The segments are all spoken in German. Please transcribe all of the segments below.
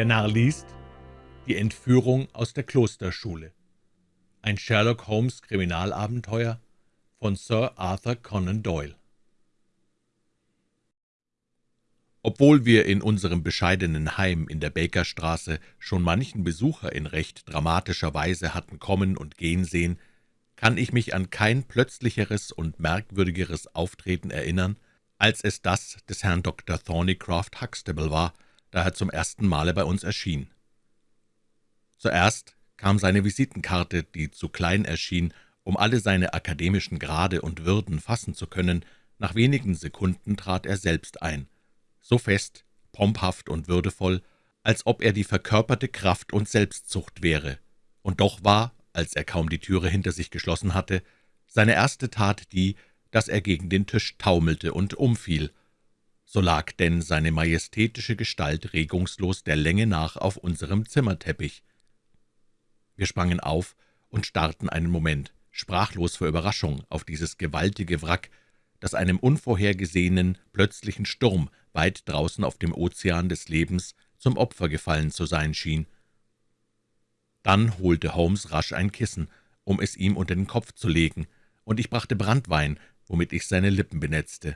Der Narr liest Die Entführung aus der Klosterschule. Ein Sherlock Holmes Kriminalabenteuer von Sir Arthur Conan Doyle. Obwohl wir in unserem bescheidenen Heim in der Bakerstraße schon manchen Besucher in recht dramatischer Weise hatten kommen und gehen sehen, kann ich mich an kein plötzlicheres und merkwürdigeres Auftreten erinnern, als es das des Herrn Dr. Thornycroft Huxtable war, da er zum ersten Male bei uns erschien. Zuerst kam seine Visitenkarte, die zu klein erschien, um alle seine akademischen Grade und Würden fassen zu können. Nach wenigen Sekunden trat er selbst ein, so fest, pomphaft und würdevoll, als ob er die verkörperte Kraft und Selbstzucht wäre. Und doch war, als er kaum die Türe hinter sich geschlossen hatte, seine erste Tat die, dass er gegen den Tisch taumelte und umfiel. So lag denn seine majestätische Gestalt regungslos der Länge nach auf unserem Zimmerteppich. Wir sprangen auf und starrten einen Moment, sprachlos vor Überraschung, auf dieses gewaltige Wrack, das einem unvorhergesehenen, plötzlichen Sturm weit draußen auf dem Ozean des Lebens zum Opfer gefallen zu sein schien. Dann holte Holmes rasch ein Kissen, um es ihm unter den Kopf zu legen, und ich brachte Brandwein, womit ich seine Lippen benetzte.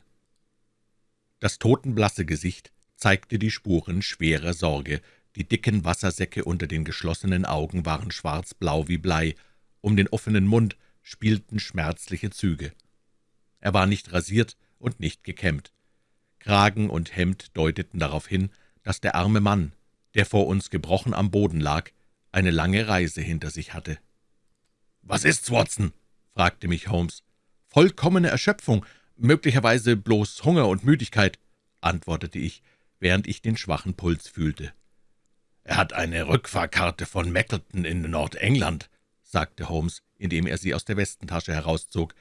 Das totenblasse Gesicht zeigte die Spuren schwerer Sorge, die dicken Wassersäcke unter den geschlossenen Augen waren schwarzblau wie Blei, um den offenen Mund spielten schmerzliche Züge. Er war nicht rasiert und nicht gekämmt. Kragen und Hemd deuteten darauf hin, dass der arme Mann, der vor uns gebrochen am Boden lag, eine lange Reise hinter sich hatte. »Was ist's, Watson?« fragte mich Holmes. »Vollkommene Erschöpfung, möglicherweise bloß Hunger und Müdigkeit«, antwortete ich, während ich den schwachen Puls fühlte. »Er hat eine Rückfahrkarte von Mackleton in Nordengland«, sagte Holmes, indem er sie aus der Westentasche herauszog.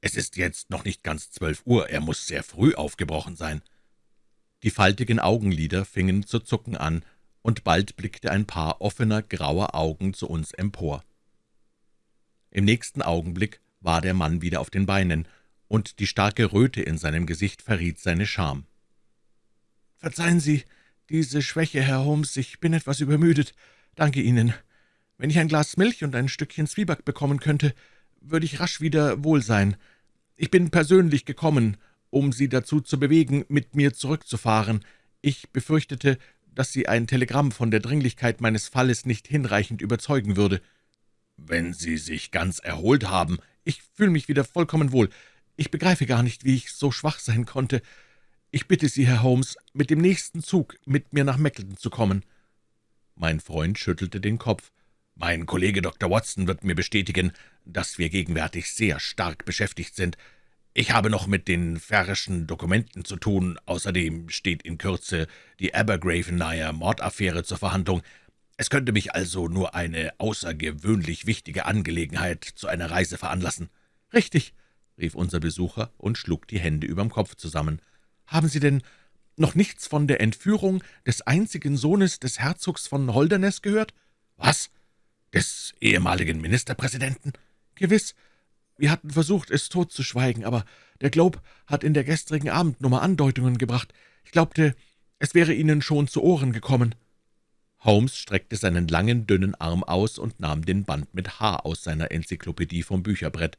»Es ist jetzt noch nicht ganz zwölf Uhr, er muss sehr früh aufgebrochen sein.« Die faltigen Augenlider fingen zu zucken an, und bald blickte ein Paar offener, grauer Augen zu uns empor. Im nächsten Augenblick war der Mann wieder auf den Beinen, und die starke Röte in seinem Gesicht verriet seine Scham. »Verzeihen Sie diese Schwäche, Herr Holmes, ich bin etwas übermüdet. Danke Ihnen. Wenn ich ein Glas Milch und ein Stückchen Zwieback bekommen könnte, würde ich rasch wieder wohl sein. Ich bin persönlich gekommen, um Sie dazu zu bewegen, mit mir zurückzufahren. Ich befürchtete, dass Sie ein Telegramm von der Dringlichkeit meines Falles nicht hinreichend überzeugen würde. »Wenn Sie sich ganz erholt haben, ich fühle mich wieder vollkommen wohl. Ich begreife gar nicht, wie ich so schwach sein konnte. Ich bitte Sie, Herr Holmes, mit dem nächsten Zug mit mir nach Mackleton zu kommen.« Mein Freund schüttelte den Kopf. »Mein Kollege Dr. Watson wird mir bestätigen, dass wir gegenwärtig sehr stark beschäftigt sind. Ich habe noch mit den färrischen Dokumenten zu tun. Außerdem steht in Kürze die Abergravenayer Mordaffäre zur Verhandlung. Es könnte mich also nur eine außergewöhnlich wichtige Angelegenheit zu einer Reise veranlassen.« »Richtig«, rief unser Besucher und schlug die Hände überm Kopf zusammen. »Haben Sie denn noch nichts von der Entführung des einzigen Sohnes des Herzogs von Holderness gehört?« »Was? Des ehemaligen Ministerpräsidenten?« »Gewiss. Wir hatten versucht, es totzuschweigen, aber der Globe hat in der gestrigen Abendnummer Andeutungen gebracht. Ich glaubte, es wäre Ihnen schon zu Ohren gekommen.« Holmes streckte seinen langen, dünnen Arm aus und nahm den Band mit H aus seiner Enzyklopädie vom Bücherbrett.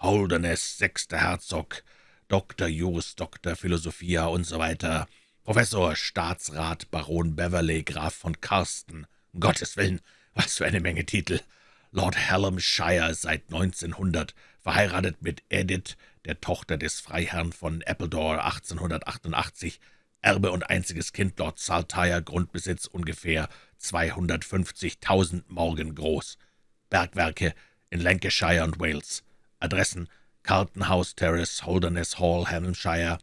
»Holderness, sechster Herzog, Dr. Jus, Dr. Philosophia und so weiter, Professor, Staatsrat, Baron Beverley, Graf von Karsten. Um Gottes Willen, was für eine Menge Titel. Lord Hallamshire seit 1900, verheiratet mit Edith, der Tochter des Freiherrn von Appledore 1888, Erbe und einziges Kind Lord Saltire, Grundbesitz ungefähr 250.000 Morgen groß. Bergwerke in Lancashire und Wales. Adressen Carlton House Terrace, Holderness Hall, Hampshire,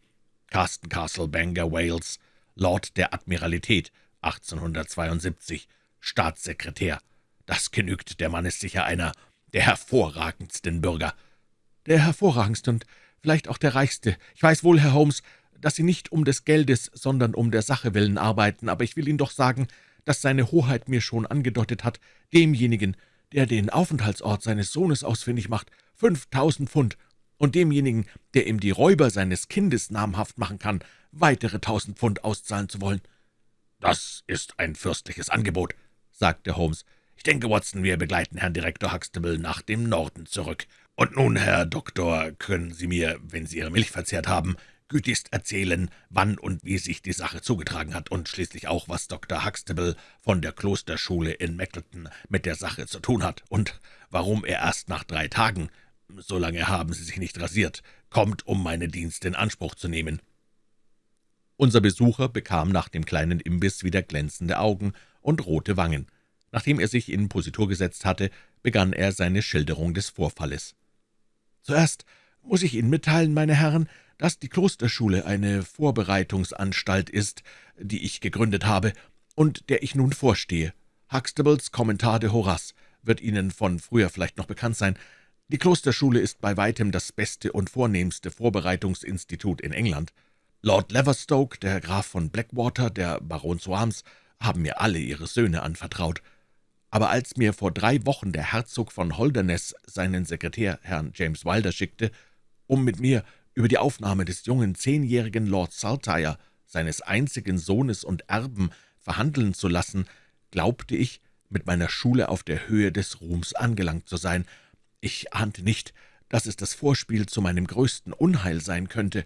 Carsten Castle, Bangor, Wales, Lord der Admiralität, 1872, Staatssekretär. Das genügt, der Mann ist sicher einer der hervorragendsten Bürger. Der hervorragendste und vielleicht auch der reichste. Ich weiß wohl, Herr Holmes, dass Sie nicht um des Geldes, sondern um der Sache willen arbeiten, aber ich will Ihnen doch sagen, dass seine Hoheit mir schon angedeutet hat, demjenigen, der den Aufenthaltsort seines Sohnes ausfindig macht, fünftausend Pfund, und demjenigen, der ihm die Räuber seines Kindes namhaft machen kann, weitere tausend Pfund auszahlen zu wollen. »Das ist ein fürstliches Angebot«, sagte Holmes. »Ich denke, Watson, wir begleiten Herrn Direktor Huxtable nach dem Norden zurück. Und nun, Herr Doktor, können Sie mir, wenn Sie Ihre Milch verzehrt haben, gütigst erzählen, wann und wie sich die Sache zugetragen hat und schließlich auch, was Dr. Huxtable von der Klosterschule in Mackleton mit der Sache zu tun hat und warum er erst nach drei Tagen, so lange haben Sie sich nicht rasiert, kommt, um meine Dienste in Anspruch zu nehmen.« Unser Besucher bekam nach dem kleinen Imbiss wieder glänzende Augen und rote Wangen. Nachdem er sich in Positur gesetzt hatte, begann er seine Schilderung des Vorfalles. »Zuerst muss ich Ihnen mitteilen, meine Herren, dass die Klosterschule eine Vorbereitungsanstalt ist, die ich gegründet habe und der ich nun vorstehe. Huxtables Kommentar de Horace wird Ihnen von früher vielleicht noch bekannt sein. Die Klosterschule ist bei weitem das beste und vornehmste Vorbereitungsinstitut in England. Lord Leverstoke, der Graf von Blackwater, der Baron Soames, haben mir alle ihre Söhne anvertraut. Aber als mir vor drei Wochen der Herzog von Holderness seinen Sekretär, Herrn James Wilder, schickte, um mit mir über die Aufnahme des jungen zehnjährigen Lord Saltire, seines einzigen Sohnes und Erben, verhandeln zu lassen, glaubte ich, mit meiner Schule auf der Höhe des Ruhms angelangt zu sein. Ich ahnte nicht, dass es das Vorspiel zu meinem größten Unheil sein könnte.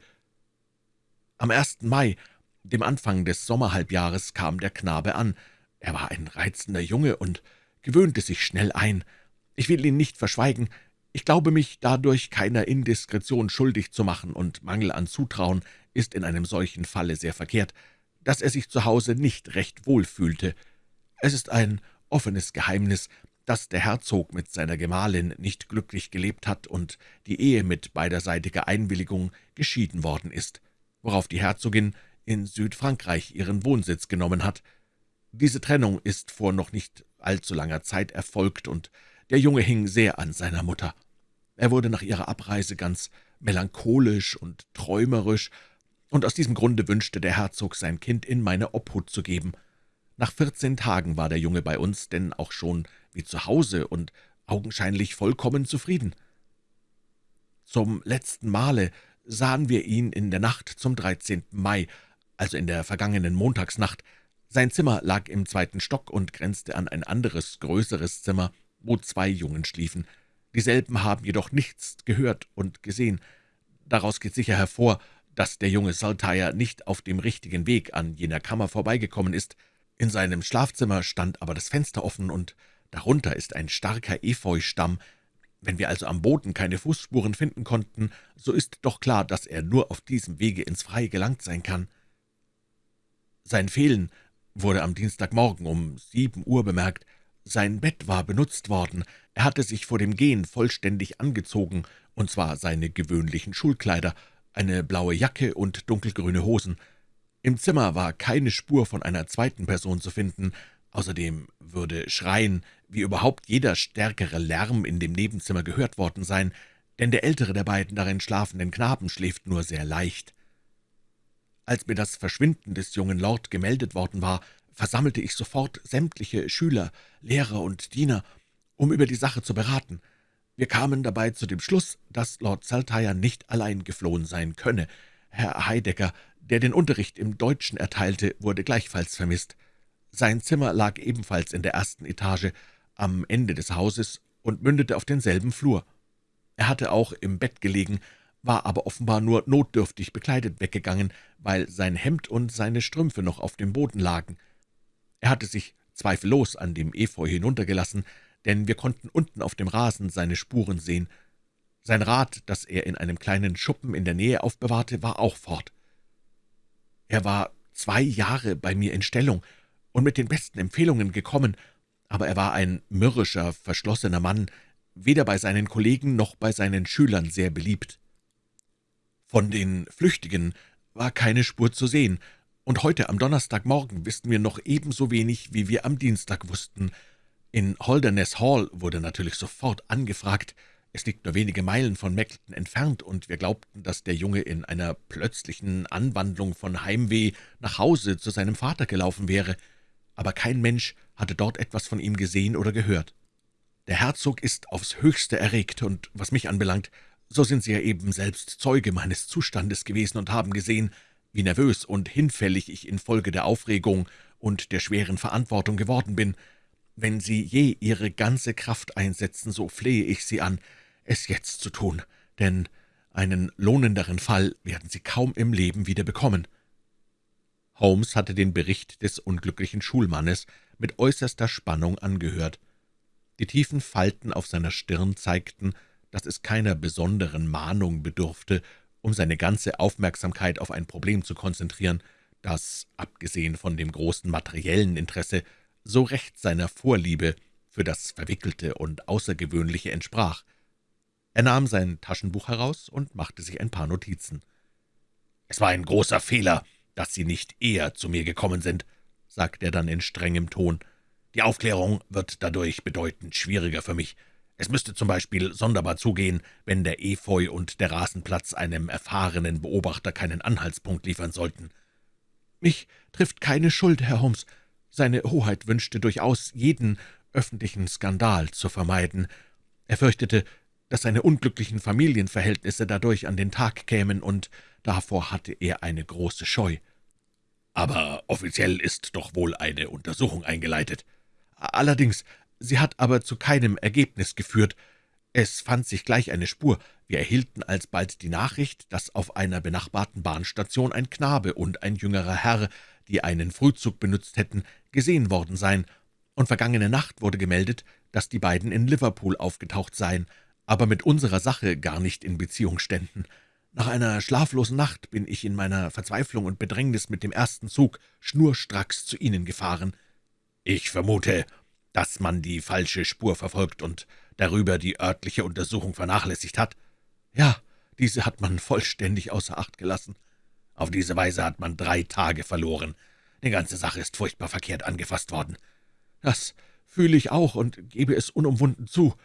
Am 1. Mai, dem Anfang des Sommerhalbjahres, kam der Knabe an. Er war ein reizender Junge und gewöhnte sich schnell ein. Ich will Ihnen nicht verschweigen, ich glaube mich dadurch keiner Indiskretion schuldig zu machen, und Mangel an Zutrauen ist in einem solchen Falle sehr verkehrt, dass er sich zu Hause nicht recht wohl fühlte. Es ist ein offenes Geheimnis, dass der Herzog mit seiner Gemahlin nicht glücklich gelebt hat und die Ehe mit beiderseitiger Einwilligung geschieden worden ist, worauf die Herzogin in Südfrankreich ihren Wohnsitz genommen hat. Diese Trennung ist vor noch nicht allzu langer Zeit erfolgt, und der Junge hing sehr an seiner Mutter. Er wurde nach ihrer Abreise ganz melancholisch und träumerisch, und aus diesem Grunde wünschte der Herzog, sein Kind in meine Obhut zu geben. Nach vierzehn Tagen war der Junge bei uns, denn auch schon wie zu Hause und augenscheinlich vollkommen zufrieden. Zum letzten Male sahen wir ihn in der Nacht zum 13. Mai, also in der vergangenen Montagsnacht. Sein Zimmer lag im zweiten Stock und grenzte an ein anderes, größeres Zimmer, wo zwei Jungen schliefen. Dieselben haben jedoch nichts gehört und gesehen. Daraus geht sicher hervor, dass der junge Saltire nicht auf dem richtigen Weg an jener Kammer vorbeigekommen ist. In seinem Schlafzimmer stand aber das Fenster offen, und darunter ist ein starker Efeustamm. Wenn wir also am Boden keine Fußspuren finden konnten, so ist doch klar, dass er nur auf diesem Wege ins Freie gelangt sein kann. Sein Fehlen wurde am Dienstagmorgen um sieben Uhr bemerkt. Sein Bett war benutzt worden, er hatte sich vor dem Gehen vollständig angezogen, und zwar seine gewöhnlichen Schulkleider, eine blaue Jacke und dunkelgrüne Hosen. Im Zimmer war keine Spur von einer zweiten Person zu finden, außerdem würde Schreien, wie überhaupt jeder stärkere Lärm in dem Nebenzimmer gehört worden sein, denn der ältere der beiden darin schlafenden Knaben schläft nur sehr leicht. Als mir das Verschwinden des jungen Lord gemeldet worden war, versammelte ich sofort sämtliche Schüler, Lehrer und Diener, um über die Sache zu beraten. Wir kamen dabei zu dem Schluss, dass Lord Saltire nicht allein geflohen sein könne. Herr Heidecker, der den Unterricht im Deutschen erteilte, wurde gleichfalls vermisst. Sein Zimmer lag ebenfalls in der ersten Etage, am Ende des Hauses und mündete auf denselben Flur. Er hatte auch im Bett gelegen, war aber offenbar nur notdürftig bekleidet weggegangen, weil sein Hemd und seine Strümpfe noch auf dem Boden lagen. Er hatte sich zweifellos an dem Efeu hinuntergelassen, denn wir konnten unten auf dem Rasen seine Spuren sehen. Sein Rad, das er in einem kleinen Schuppen in der Nähe aufbewahrte, war auch fort. Er war zwei Jahre bei mir in Stellung und mit den besten Empfehlungen gekommen, aber er war ein mürrischer, verschlossener Mann, weder bei seinen Kollegen noch bei seinen Schülern sehr beliebt. Von den Flüchtigen war keine Spur zu sehen, und heute am Donnerstagmorgen wissen wir noch ebenso wenig, wie wir am Dienstag wussten. In Holderness Hall wurde natürlich sofort angefragt. Es liegt nur wenige Meilen von Mackleton entfernt, und wir glaubten, dass der Junge in einer plötzlichen Anwandlung von Heimweh nach Hause zu seinem Vater gelaufen wäre. Aber kein Mensch hatte dort etwas von ihm gesehen oder gehört. Der Herzog ist aufs Höchste erregt, und was mich anbelangt, so sind Sie ja eben selbst Zeuge meines Zustandes gewesen und haben gesehen, wie nervös und hinfällig ich infolge der Aufregung und der schweren Verantwortung geworden bin. Wenn Sie je Ihre ganze Kraft einsetzen, so flehe ich Sie an, es jetzt zu tun, denn einen lohnenderen Fall werden Sie kaum im Leben wieder bekommen.« Holmes hatte den Bericht des unglücklichen Schulmannes mit äußerster Spannung angehört. Die tiefen Falten auf seiner Stirn zeigten, dass es keiner besonderen Mahnung bedurfte, um seine ganze Aufmerksamkeit auf ein Problem zu konzentrieren, das, abgesehen von dem großen materiellen Interesse, so recht seiner Vorliebe für das Verwickelte und Außergewöhnliche entsprach. Er nahm sein Taschenbuch heraus und machte sich ein paar Notizen. »Es war ein großer Fehler, dass Sie nicht eher zu mir gekommen sind«, sagte er dann in strengem Ton. »Die Aufklärung wird dadurch bedeutend schwieriger für mich. Es müsste zum Beispiel sonderbar zugehen, wenn der Efeu und der Rasenplatz einem erfahrenen Beobachter keinen Anhaltspunkt liefern sollten. Mich trifft keine Schuld, Herr Holmes. Seine Hoheit wünschte durchaus, jeden öffentlichen Skandal zu vermeiden. Er fürchtete, dass seine unglücklichen Familienverhältnisse dadurch an den Tag kämen, und davor hatte er eine große Scheu. Aber offiziell ist doch wohl eine Untersuchung eingeleitet. Allerdings, sie hat aber zu keinem Ergebnis geführt. Es fand sich gleich eine Spur. Wir erhielten alsbald die Nachricht, dass auf einer benachbarten Bahnstation ein Knabe und ein jüngerer Herr, die einen Frühzug benutzt hätten, gesehen worden seien, und vergangene Nacht wurde gemeldet, dass die beiden in Liverpool aufgetaucht seien, aber mit unserer Sache gar nicht in Beziehung ständen. Nach einer schlaflosen Nacht bin ich in meiner Verzweiflung und Bedrängnis mit dem ersten Zug schnurstracks zu Ihnen gefahren. Ich vermute, dass man die falsche Spur verfolgt und darüber die örtliche Untersuchung vernachlässigt hat. Ja, diese hat man vollständig außer Acht gelassen. Auf diese Weise hat man drei Tage verloren. Die ganze Sache ist furchtbar verkehrt angefasst worden. Das fühle ich auch und gebe es unumwunden zu.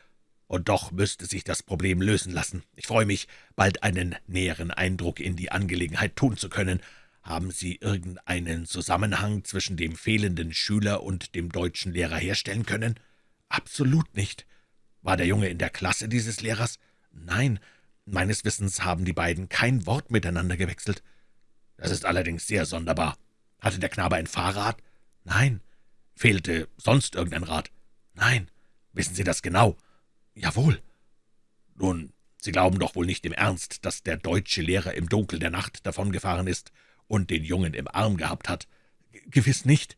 Und doch müsste sich das Problem lösen lassen. Ich freue mich, bald einen näheren Eindruck in die Angelegenheit tun zu können. Haben Sie irgendeinen Zusammenhang zwischen dem fehlenden Schüler und dem deutschen Lehrer herstellen können? Absolut nicht. War der Junge in der Klasse dieses Lehrers? Nein, meines Wissens haben die beiden kein Wort miteinander gewechselt. Das ist allerdings sehr sonderbar. Hatte der Knabe ein Fahrrad? Nein. Fehlte sonst irgendein Rad? Nein. Wissen Sie das genau? Jawohl. Nun, Sie glauben doch wohl nicht im Ernst, dass der deutsche Lehrer im Dunkel der Nacht davongefahren ist und den Jungen im Arm gehabt hat? Gewiss nicht.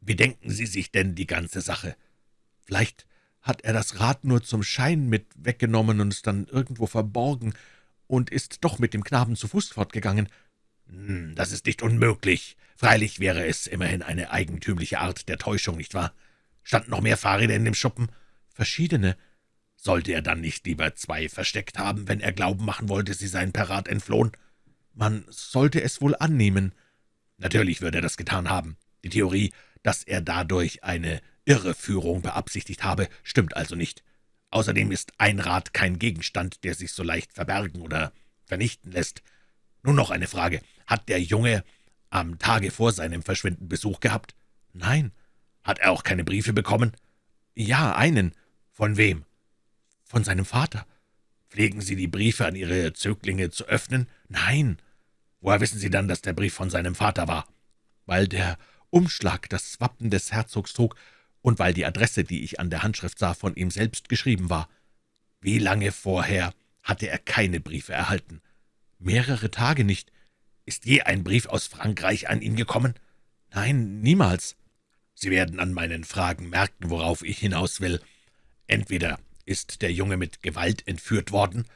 Wie denken Sie sich denn die ganze Sache? Vielleicht hat er das Rad nur zum Schein mit weggenommen und es dann irgendwo verborgen und ist doch mit dem Knaben zu Fuß fortgegangen. Hm, das ist nicht unmöglich. Freilich wäre es immerhin eine eigentümliche Art der Täuschung, nicht wahr? Standen noch mehr Fahrräder in dem Schuppen? Verschiedene. Sollte er dann nicht lieber zwei versteckt haben, wenn er Glauben machen wollte, sie seien per Rat entflohen? Man sollte es wohl annehmen. Natürlich würde er das getan haben. Die Theorie, dass er dadurch eine Irreführung beabsichtigt habe, stimmt also nicht. Außerdem ist ein Rad kein Gegenstand, der sich so leicht verbergen oder vernichten lässt. Nun noch eine Frage. Hat der Junge am Tage vor seinem Verschwinden Besuch gehabt? Nein. Hat er auch keine Briefe bekommen? Ja, einen. Von wem? Von seinem Vater. Pflegen Sie die Briefe an Ihre Zöglinge zu öffnen? Nein. Woher wissen Sie dann, dass der Brief von seinem Vater war? Weil der Umschlag das Wappen des Herzogs trug und weil die Adresse, die ich an der Handschrift sah, von ihm selbst geschrieben war. Wie lange vorher hatte er keine Briefe erhalten? Mehrere Tage nicht. Ist je ein Brief aus Frankreich an ihn gekommen? Nein, niemals. Sie werden an meinen Fragen merken, worauf ich hinaus will. Entweder ist der Junge mit Gewalt entführt worden,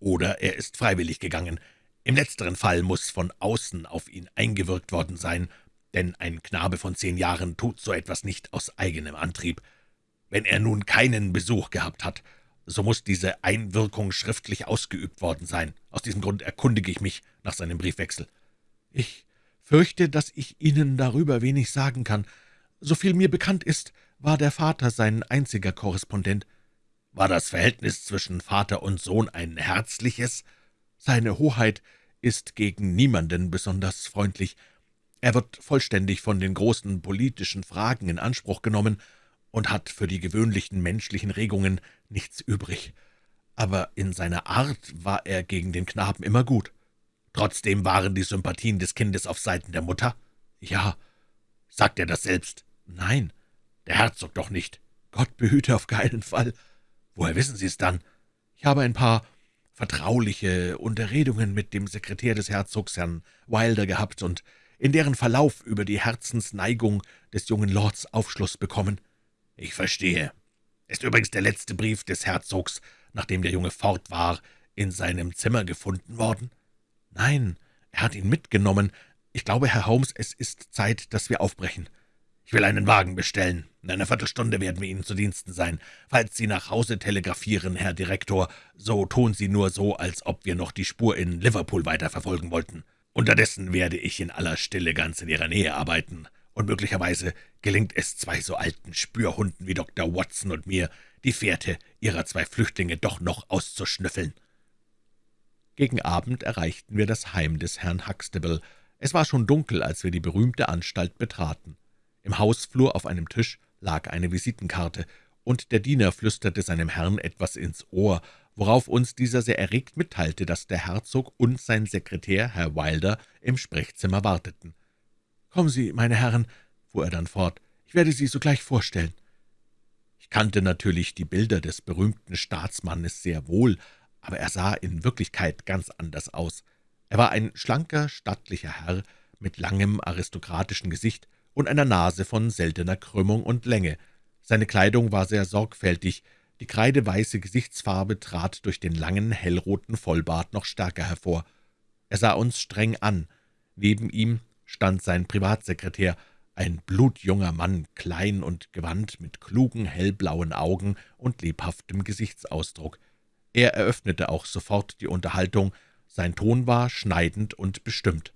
oder er ist freiwillig gegangen. Im letzteren Fall muss von außen auf ihn eingewirkt worden sein, denn ein Knabe von zehn Jahren tut so etwas nicht aus eigenem Antrieb. Wenn er nun keinen Besuch gehabt hat, so muss diese Einwirkung schriftlich ausgeübt worden sein. Aus diesem Grund erkundige ich mich nach seinem Briefwechsel. Ich fürchte, dass ich Ihnen darüber wenig sagen kann. Soviel mir bekannt ist, war der Vater sein einziger Korrespondent. War das Verhältnis zwischen Vater und Sohn ein herzliches? Seine Hoheit ist gegen niemanden besonders freundlich. Er wird vollständig von den großen politischen Fragen in Anspruch genommen und hat für die gewöhnlichen menschlichen Regungen nichts übrig. Aber in seiner Art war er gegen den Knaben immer gut. Trotzdem waren die Sympathien des Kindes auf Seiten der Mutter? Ja. Sagt er das selbst?« »Nein, der Herzog doch nicht.« »Gott behüte auf keinen Fall.« »Woher wissen Sie es dann?« »Ich habe ein paar vertrauliche Unterredungen mit dem Sekretär des Herzogs, Herrn Wilder, gehabt und in deren Verlauf über die Herzensneigung des jungen Lords Aufschluss bekommen.« »Ich verstehe. Ist übrigens der letzte Brief des Herzogs, nachdem der Junge fort war, in seinem Zimmer gefunden worden?« »Nein, er hat ihn mitgenommen. Ich glaube, Herr Holmes, es ist Zeit, dass wir aufbrechen.« »Ich will einen Wagen bestellen. In einer Viertelstunde werden wir Ihnen zu Diensten sein. Falls Sie nach Hause telegrafieren, Herr Direktor, so tun Sie nur so, als ob wir noch die Spur in Liverpool weiterverfolgen wollten. Unterdessen werde ich in aller Stille ganz in Ihrer Nähe arbeiten, und möglicherweise gelingt es zwei so alten Spürhunden wie Dr. Watson und mir, die Fährte Ihrer zwei Flüchtlinge doch noch auszuschnüffeln.« Gegen Abend erreichten wir das Heim des Herrn Huxtable. Es war schon dunkel, als wir die berühmte Anstalt betraten. Im Hausflur auf einem Tisch lag eine Visitenkarte, und der Diener flüsterte seinem Herrn etwas ins Ohr, worauf uns dieser sehr erregt mitteilte, dass der Herzog und sein Sekretär, Herr Wilder, im Sprechzimmer warteten. »Kommen Sie, meine Herren«, fuhr er dann fort, »ich werde Sie sogleich vorstellen.« Ich kannte natürlich die Bilder des berühmten Staatsmannes sehr wohl, aber er sah in Wirklichkeit ganz anders aus. Er war ein schlanker, stattlicher Herr mit langem, aristokratischen Gesicht und einer Nase von seltener Krümmung und Länge. Seine Kleidung war sehr sorgfältig, die kreideweiße Gesichtsfarbe trat durch den langen, hellroten Vollbart noch stärker hervor. Er sah uns streng an. Neben ihm stand sein Privatsekretär, ein blutjunger Mann, klein und gewandt, mit klugen, hellblauen Augen und lebhaftem Gesichtsausdruck. Er eröffnete auch sofort die Unterhaltung. Sein Ton war schneidend und bestimmt.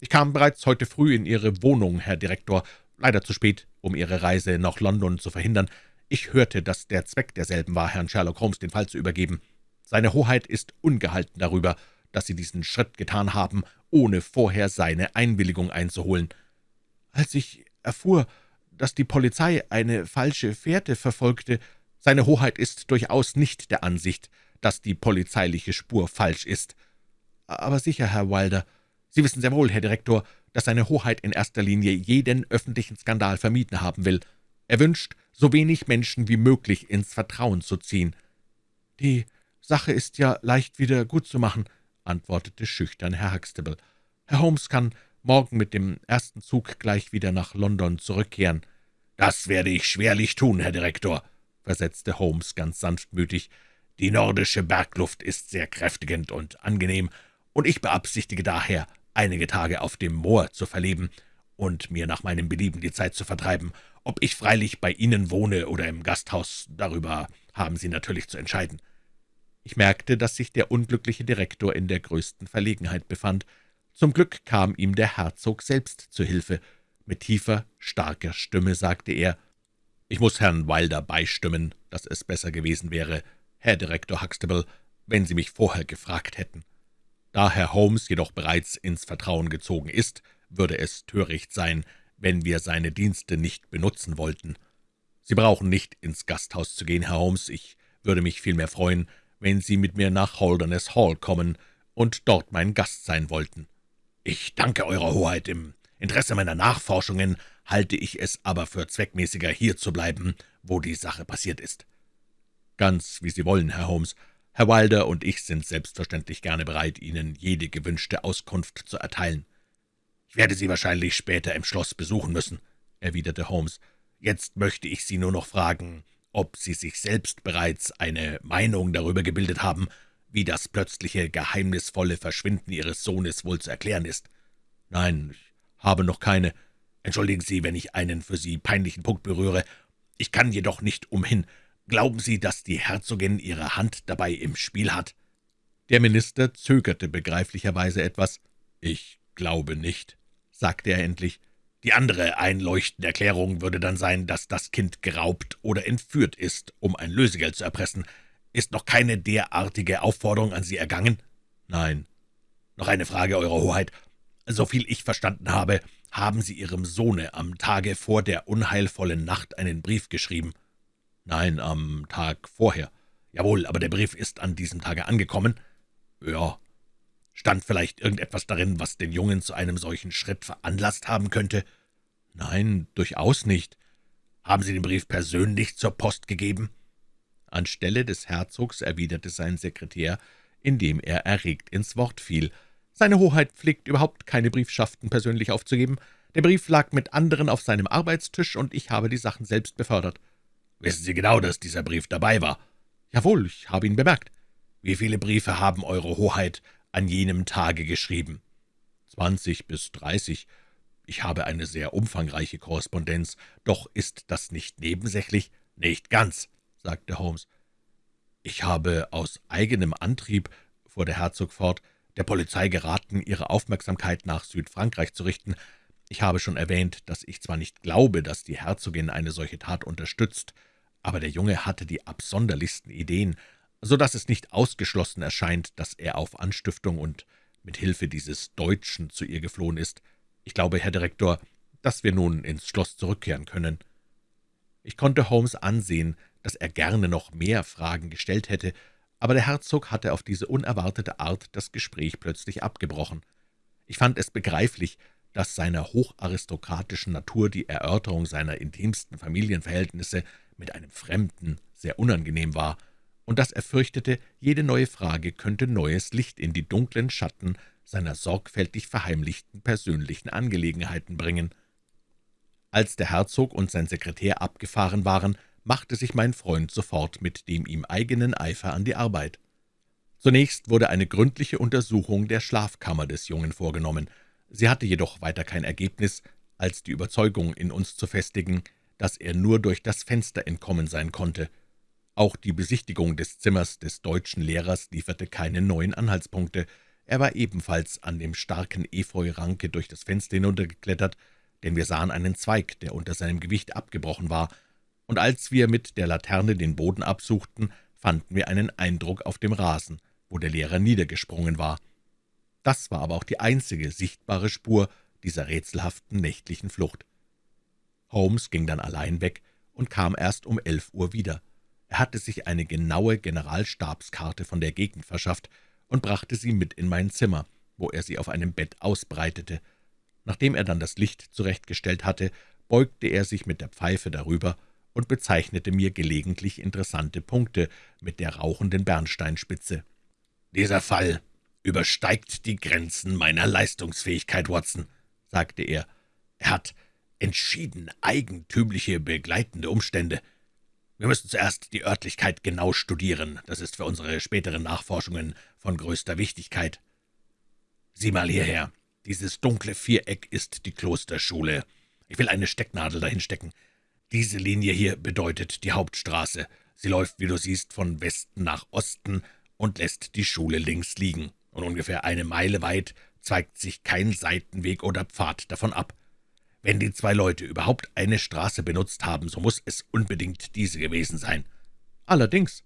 »Ich kam bereits heute früh in Ihre Wohnung, Herr Direktor, leider zu spät, um Ihre Reise nach London zu verhindern. Ich hörte, dass der Zweck derselben war, Herrn Sherlock Holmes den Fall zu übergeben. Seine Hoheit ist ungehalten darüber, dass Sie diesen Schritt getan haben, ohne vorher seine Einwilligung einzuholen. Als ich erfuhr, dass die Polizei eine falsche Fährte verfolgte, seine Hoheit ist durchaus nicht der Ansicht, dass die polizeiliche Spur falsch ist. Aber sicher, Herr Wilder, Sie wissen sehr wohl, Herr Direktor, dass seine Hoheit in erster Linie jeden öffentlichen Skandal vermieden haben will. Er wünscht, so wenig Menschen wie möglich ins Vertrauen zu ziehen. »Die Sache ist ja leicht wieder gut zu machen«, antwortete schüchtern Herr Huxtable. »Herr Holmes kann morgen mit dem ersten Zug gleich wieder nach London zurückkehren.« »Das werde ich schwerlich tun, Herr Direktor«, versetzte Holmes ganz sanftmütig. »Die nordische Bergluft ist sehr kräftigend und angenehm, und ich beabsichtige daher, einige Tage auf dem Moor zu verleben und mir nach meinem Belieben die Zeit zu vertreiben. Ob ich freilich bei Ihnen wohne oder im Gasthaus, darüber haben Sie natürlich zu entscheiden.« Ich merkte, dass sich der unglückliche Direktor in der größten Verlegenheit befand. Zum Glück kam ihm der Herzog selbst zu Hilfe. Mit tiefer, starker Stimme sagte er, »Ich muss Herrn Wilder beistimmen, dass es besser gewesen wäre, Herr Direktor Huxtable, wenn Sie mich vorher gefragt hätten. Da Herr Holmes jedoch bereits ins Vertrauen gezogen ist, würde es töricht sein, wenn wir seine Dienste nicht benutzen wollten. Sie brauchen nicht ins Gasthaus zu gehen, Herr Holmes. Ich würde mich vielmehr freuen, wenn Sie mit mir nach Holderness Hall kommen und dort mein Gast sein wollten. Ich danke Eurer Hoheit. Im Interesse meiner Nachforschungen halte ich es aber für zweckmäßiger, hier zu bleiben, wo die Sache passiert ist.« »Ganz wie Sie wollen, Herr Holmes. Herr Wilder und ich sind selbstverständlich gerne bereit, Ihnen jede gewünschte Auskunft zu erteilen.« »Ich werde Sie wahrscheinlich später im Schloss besuchen müssen«, erwiderte Holmes. »Jetzt möchte ich Sie nur noch fragen, ob Sie sich selbst bereits eine Meinung darüber gebildet haben, wie das plötzliche, geheimnisvolle Verschwinden Ihres Sohnes wohl zu erklären ist.« »Nein, ich habe noch keine. Entschuldigen Sie, wenn ich einen für Sie peinlichen Punkt berühre. Ich kann jedoch nicht umhin, Glauben Sie, dass die Herzogin ihre Hand dabei im Spiel hat?« Der Minister zögerte begreiflicherweise etwas. »Ich glaube nicht«, sagte er endlich. »Die andere einleuchtende Erklärung würde dann sein, dass das Kind geraubt oder entführt ist, um ein Lösegeld zu erpressen. Ist noch keine derartige Aufforderung an Sie ergangen?« »Nein.« »Noch eine Frage, Eure Hoheit. Soviel ich verstanden habe, haben Sie Ihrem Sohne am Tage vor der unheilvollen Nacht einen Brief geschrieben?« »Nein, am Tag vorher.« »Jawohl, aber der Brief ist an diesem Tage angekommen?« »Ja.« »Stand vielleicht irgendetwas darin, was den Jungen zu einem solchen Schritt veranlasst haben könnte?« »Nein, durchaus nicht.« »Haben Sie den Brief persönlich zur Post gegeben?« Anstelle des Herzogs erwiderte sein Sekretär, indem er erregt ins Wort fiel. »Seine Hoheit pflegt überhaupt keine Briefschaften persönlich aufzugeben. Der Brief lag mit anderen auf seinem Arbeitstisch, und ich habe die Sachen selbst befördert.« »Wissen Sie genau, dass dieser Brief dabei war?« »Jawohl, ich habe ihn bemerkt.« »Wie viele Briefe haben Eure Hoheit an jenem Tage geschrieben?« »Zwanzig bis dreißig. Ich habe eine sehr umfangreiche Korrespondenz. Doch ist das nicht nebensächlich?« »Nicht ganz«, sagte Holmes. »Ich habe aus eigenem Antrieb«, fuhr der Herzog fort, »der Polizei geraten, ihre Aufmerksamkeit nach Südfrankreich zu richten. Ich habe schon erwähnt, dass ich zwar nicht glaube, dass die Herzogin eine solche Tat unterstützt, aber der Junge hatte die absonderlichsten Ideen, so dass es nicht ausgeschlossen erscheint, dass er auf Anstiftung und mit Hilfe dieses Deutschen zu ihr geflohen ist. Ich glaube, Herr Direktor, dass wir nun ins Schloss zurückkehren können.« Ich konnte Holmes ansehen, dass er gerne noch mehr Fragen gestellt hätte, aber der Herzog hatte auf diese unerwartete Art das Gespräch plötzlich abgebrochen. Ich fand es begreiflich, dass seiner hocharistokratischen Natur die Erörterung seiner intimsten Familienverhältnisse mit einem Fremden sehr unangenehm war, und dass er fürchtete, jede neue Frage könnte neues Licht in die dunklen Schatten seiner sorgfältig verheimlichten persönlichen Angelegenheiten bringen. Als der Herzog und sein Sekretär abgefahren waren, machte sich mein Freund sofort mit dem ihm eigenen Eifer an die Arbeit. Zunächst wurde eine gründliche Untersuchung der Schlafkammer des Jungen vorgenommen. Sie hatte jedoch weiter kein Ergebnis, als die Überzeugung in uns zu festigen, dass er nur durch das Fenster entkommen sein konnte. Auch die Besichtigung des Zimmers des deutschen Lehrers lieferte keine neuen Anhaltspunkte. Er war ebenfalls an dem starken Efeuranke durch das Fenster hinuntergeklettert, denn wir sahen einen Zweig, der unter seinem Gewicht abgebrochen war, und als wir mit der Laterne den Boden absuchten, fanden wir einen Eindruck auf dem Rasen, wo der Lehrer niedergesprungen war. Das war aber auch die einzige sichtbare Spur dieser rätselhaften nächtlichen Flucht. Holmes ging dann allein weg und kam erst um elf Uhr wieder. Er hatte sich eine genaue Generalstabskarte von der Gegend verschafft und brachte sie mit in mein Zimmer, wo er sie auf einem Bett ausbreitete. Nachdem er dann das Licht zurechtgestellt hatte, beugte er sich mit der Pfeife darüber und bezeichnete mir gelegentlich interessante Punkte mit der rauchenden Bernsteinspitze. »Dieser Fall übersteigt die Grenzen meiner Leistungsfähigkeit, Watson«, sagte er. »Er hat entschieden eigentümliche begleitende Umstände. Wir müssen zuerst die Örtlichkeit genau studieren. Das ist für unsere späteren Nachforschungen von größter Wichtigkeit. Sieh mal hierher. Dieses dunkle Viereck ist die Klosterschule. Ich will eine Stecknadel dahin stecken. Diese Linie hier bedeutet die Hauptstraße. Sie läuft, wie du siehst, von Westen nach Osten und lässt die Schule links liegen. Und ungefähr eine Meile weit zeigt sich kein Seitenweg oder Pfad davon ab. Wenn die zwei Leute überhaupt eine Straße benutzt haben, so muss es unbedingt diese gewesen sein. Allerdings,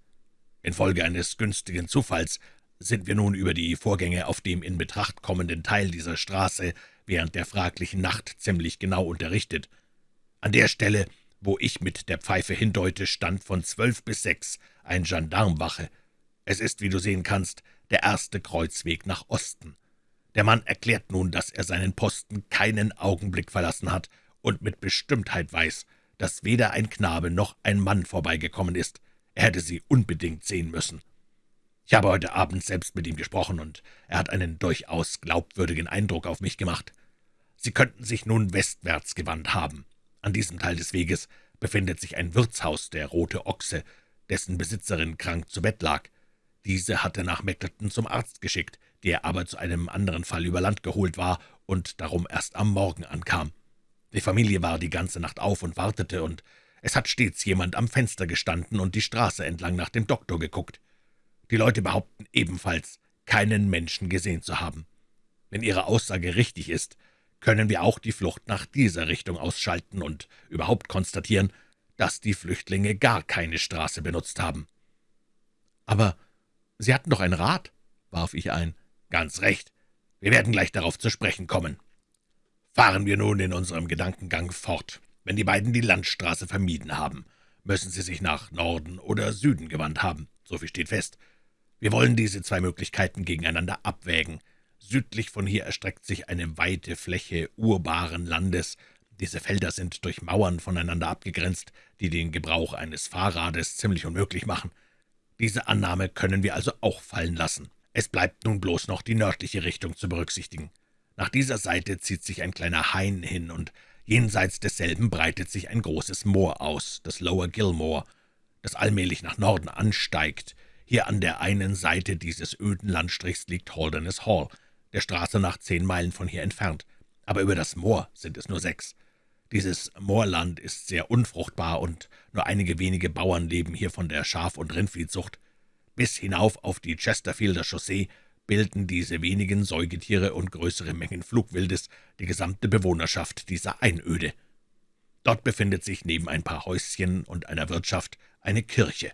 infolge eines günstigen Zufalls sind wir nun über die Vorgänge auf dem in Betracht kommenden Teil dieser Straße während der fraglichen Nacht ziemlich genau unterrichtet. An der Stelle, wo ich mit der Pfeife hindeute, stand von zwölf bis sechs ein Gendarmwache. Es ist, wie du sehen kannst, der erste Kreuzweg nach Osten. Der Mann erklärt nun, dass er seinen Posten keinen Augenblick verlassen hat und mit Bestimmtheit weiß, dass weder ein Knabe noch ein Mann vorbeigekommen ist. Er hätte sie unbedingt sehen müssen. Ich habe heute Abend selbst mit ihm gesprochen, und er hat einen durchaus glaubwürdigen Eindruck auf mich gemacht. Sie könnten sich nun westwärts gewandt haben. An diesem Teil des Weges befindet sich ein Wirtshaus, der Rote Ochse, dessen Besitzerin krank zu Bett lag. Diese hatte nach Meckleton zum Arzt geschickt, der aber zu einem anderen Fall über Land geholt war und darum erst am Morgen ankam. Die Familie war die ganze Nacht auf und wartete, und es hat stets jemand am Fenster gestanden und die Straße entlang nach dem Doktor geguckt. Die Leute behaupten ebenfalls, keinen Menschen gesehen zu haben. Wenn Ihre Aussage richtig ist, können wir auch die Flucht nach dieser Richtung ausschalten und überhaupt konstatieren, dass die Flüchtlinge gar keine Straße benutzt haben. »Aber Sie hatten doch ein Rad«, warf ich ein. »Ganz recht. Wir werden gleich darauf zu sprechen kommen. Fahren wir nun in unserem Gedankengang fort. Wenn die beiden die Landstraße vermieden haben, müssen sie sich nach Norden oder Süden gewandt haben. So viel steht fest. Wir wollen diese zwei Möglichkeiten gegeneinander abwägen. Südlich von hier erstreckt sich eine weite Fläche urbaren Landes, Diese Felder sind durch Mauern voneinander abgegrenzt, die den Gebrauch eines Fahrrades ziemlich unmöglich machen. Diese Annahme können wir also auch fallen lassen. Es bleibt nun bloß noch die nördliche Richtung zu berücksichtigen. Nach dieser Seite zieht sich ein kleiner Hain hin, und jenseits desselben breitet sich ein großes Moor aus, das Lower Gilmore, das allmählich nach Norden ansteigt. Hier an der einen Seite dieses öden Landstrichs liegt Holderness Hall, der Straße nach zehn Meilen von hier entfernt, aber über das Moor sind es nur sechs. Dieses Moorland ist sehr unfruchtbar, und nur einige wenige Bauern leben hier von der Schaf- und Rindviehzucht. Bis hinauf auf die Chesterfielder Chaussee bilden diese wenigen Säugetiere und größere Mengen Flugwildes die gesamte Bewohnerschaft dieser Einöde. Dort befindet sich neben ein paar Häuschen und einer Wirtschaft eine Kirche.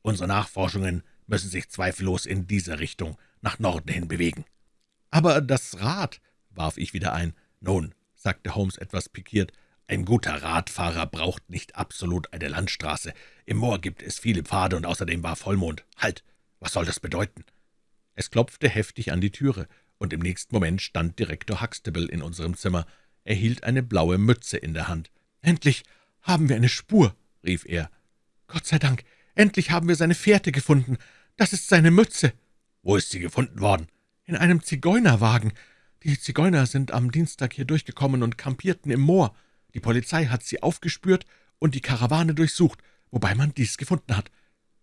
Unsere Nachforschungen müssen sich zweifellos in dieser Richtung nach Norden hin bewegen. »Aber das Rad«, warf ich wieder ein. »Nun«, sagte Holmes etwas pikiert, »ein guter Radfahrer braucht nicht absolut eine Landstraße. Im Moor gibt es viele Pfade, und außerdem war Vollmond. Halt, was soll das bedeuten?« Es klopfte heftig an die Türe, und im nächsten Moment stand Direktor Huxtable in unserem Zimmer. Er hielt eine blaue Mütze in der Hand. »Endlich haben wir eine Spur«, rief er. »Gott sei Dank, endlich haben wir seine Fährte gefunden. Das ist seine Mütze.« »Wo ist sie gefunden worden?« »In einem Zigeunerwagen. Die Zigeuner sind am Dienstag hier durchgekommen und kampierten im Moor. Die Polizei hat sie aufgespürt und die Karawane durchsucht, wobei man dies gefunden hat.«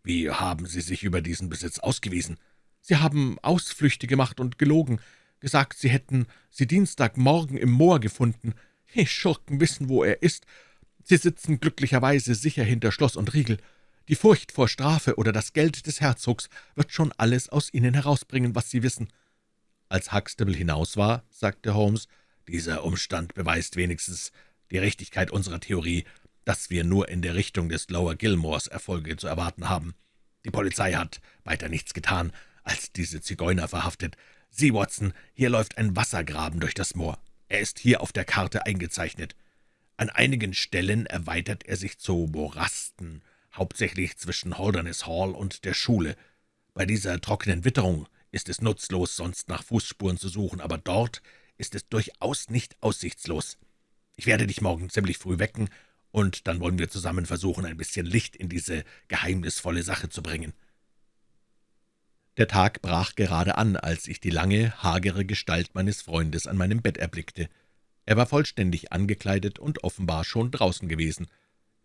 »Wie haben Sie sich über diesen Besitz ausgewiesen?« »Sie haben Ausflüchte gemacht und gelogen, gesagt, Sie hätten sie Dienstagmorgen im Moor gefunden. Die Schurken wissen, wo er ist. Sie sitzen glücklicherweise sicher hinter Schloss und Riegel. Die Furcht vor Strafe oder das Geld des Herzogs wird schon alles aus Ihnen herausbringen, was Sie wissen.« Als Huxtable hinaus war, sagte Holmes, »dieser Umstand beweist wenigstens die Richtigkeit unserer Theorie, dass wir nur in der Richtung des Lower Gilmores Erfolge zu erwarten haben. Die Polizei hat weiter nichts getan, als diese Zigeuner verhaftet. Sieh, Watson, hier läuft ein Wassergraben durch das Moor. Er ist hier auf der Karte eingezeichnet. An einigen Stellen erweitert er sich zu Morasten, hauptsächlich zwischen Holderness Hall und der Schule. Bei dieser trockenen Witterung ist es nutzlos, sonst nach Fußspuren zu suchen, aber dort ist es durchaus nicht aussichtslos. Ich werde dich morgen ziemlich früh wecken, und dann wollen wir zusammen versuchen, ein bisschen Licht in diese geheimnisvolle Sache zu bringen.« Der Tag brach gerade an, als ich die lange, hagere Gestalt meines Freundes an meinem Bett erblickte. Er war vollständig angekleidet und offenbar schon draußen gewesen.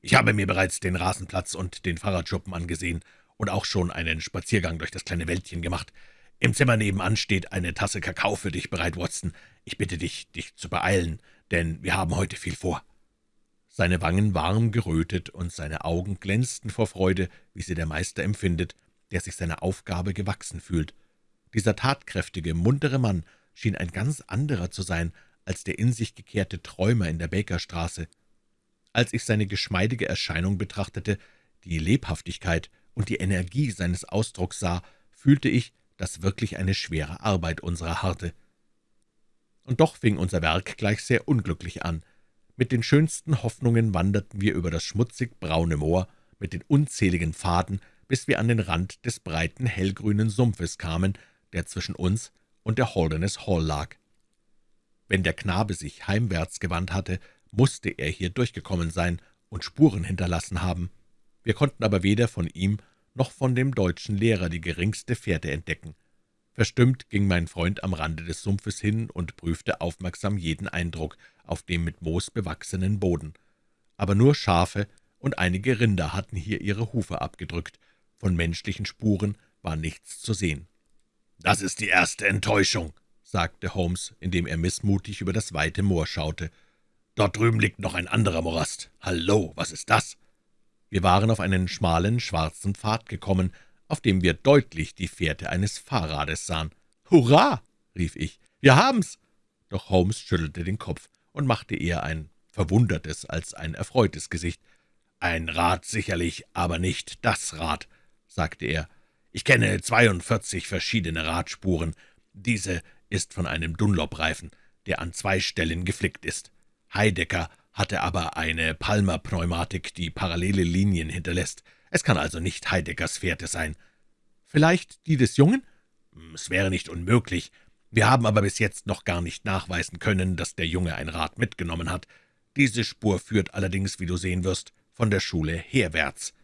Ich habe mir bereits den Rasenplatz und den Fahrradschuppen angesehen und auch schon einen Spaziergang durch das kleine Wäldchen gemacht. Im Zimmer nebenan steht eine Tasse Kakao für dich bereit, Watson. Ich bitte dich, dich zu beeilen, denn wir haben heute viel vor.« Seine Wangen warm gerötet und seine Augen glänzten vor Freude, wie sie der Meister empfindet, der sich seiner Aufgabe gewachsen fühlt. Dieser tatkräftige, muntere Mann schien ein ganz anderer zu sein als der in sich gekehrte Träumer in der Bakerstraße. Als ich seine geschmeidige Erscheinung betrachtete, die Lebhaftigkeit und die Energie seines Ausdrucks sah, fühlte ich, dass wirklich eine schwere Arbeit unserer harrte. Und doch fing unser Werk gleich sehr unglücklich an. Mit den schönsten Hoffnungen wanderten wir über das schmutzig braune Moor mit den unzähligen Pfaden, bis wir an den Rand des breiten, hellgrünen Sumpfes kamen, der zwischen uns und der Holderness Hall lag. Wenn der Knabe sich heimwärts gewandt hatte, musste er hier durchgekommen sein und Spuren hinterlassen haben. Wir konnten aber weder von ihm noch von dem deutschen Lehrer die geringste Fährte entdecken. Verstimmt ging mein Freund am Rande des Sumpfes hin und prüfte aufmerksam jeden Eindruck auf dem mit Moos bewachsenen Boden. Aber nur Schafe und einige Rinder hatten hier ihre Hufe abgedrückt, von menschlichen Spuren war nichts zu sehen. »Das ist die erste Enttäuschung«, sagte Holmes, indem er missmutig über das weite Moor schaute. »Dort drüben liegt noch ein anderer Morast. Hallo, was ist das?« Wir waren auf einen schmalen, schwarzen Pfad gekommen, auf dem wir deutlich die Fährte eines Fahrrades sahen. »Hurra!« rief ich, »wir haben's!« Doch Holmes schüttelte den Kopf und machte eher ein verwundertes als ein erfreutes Gesicht. »Ein Rad sicherlich, aber nicht das Rad«, sagte er. »Ich kenne zweiundvierzig verschiedene Radspuren. Diese ist von einem Dunlop-Reifen, der an zwei Stellen geflickt ist. Heidecker hatte aber eine Palmer-Pneumatik, die parallele Linien hinterlässt. Es kann also nicht Heideckers Fährte sein. Vielleicht die des Jungen? Hm, es wäre nicht unmöglich. Wir haben aber bis jetzt noch gar nicht nachweisen können, dass der Junge ein Rad mitgenommen hat. Diese Spur führt allerdings, wie du sehen wirst, von der Schule herwärts.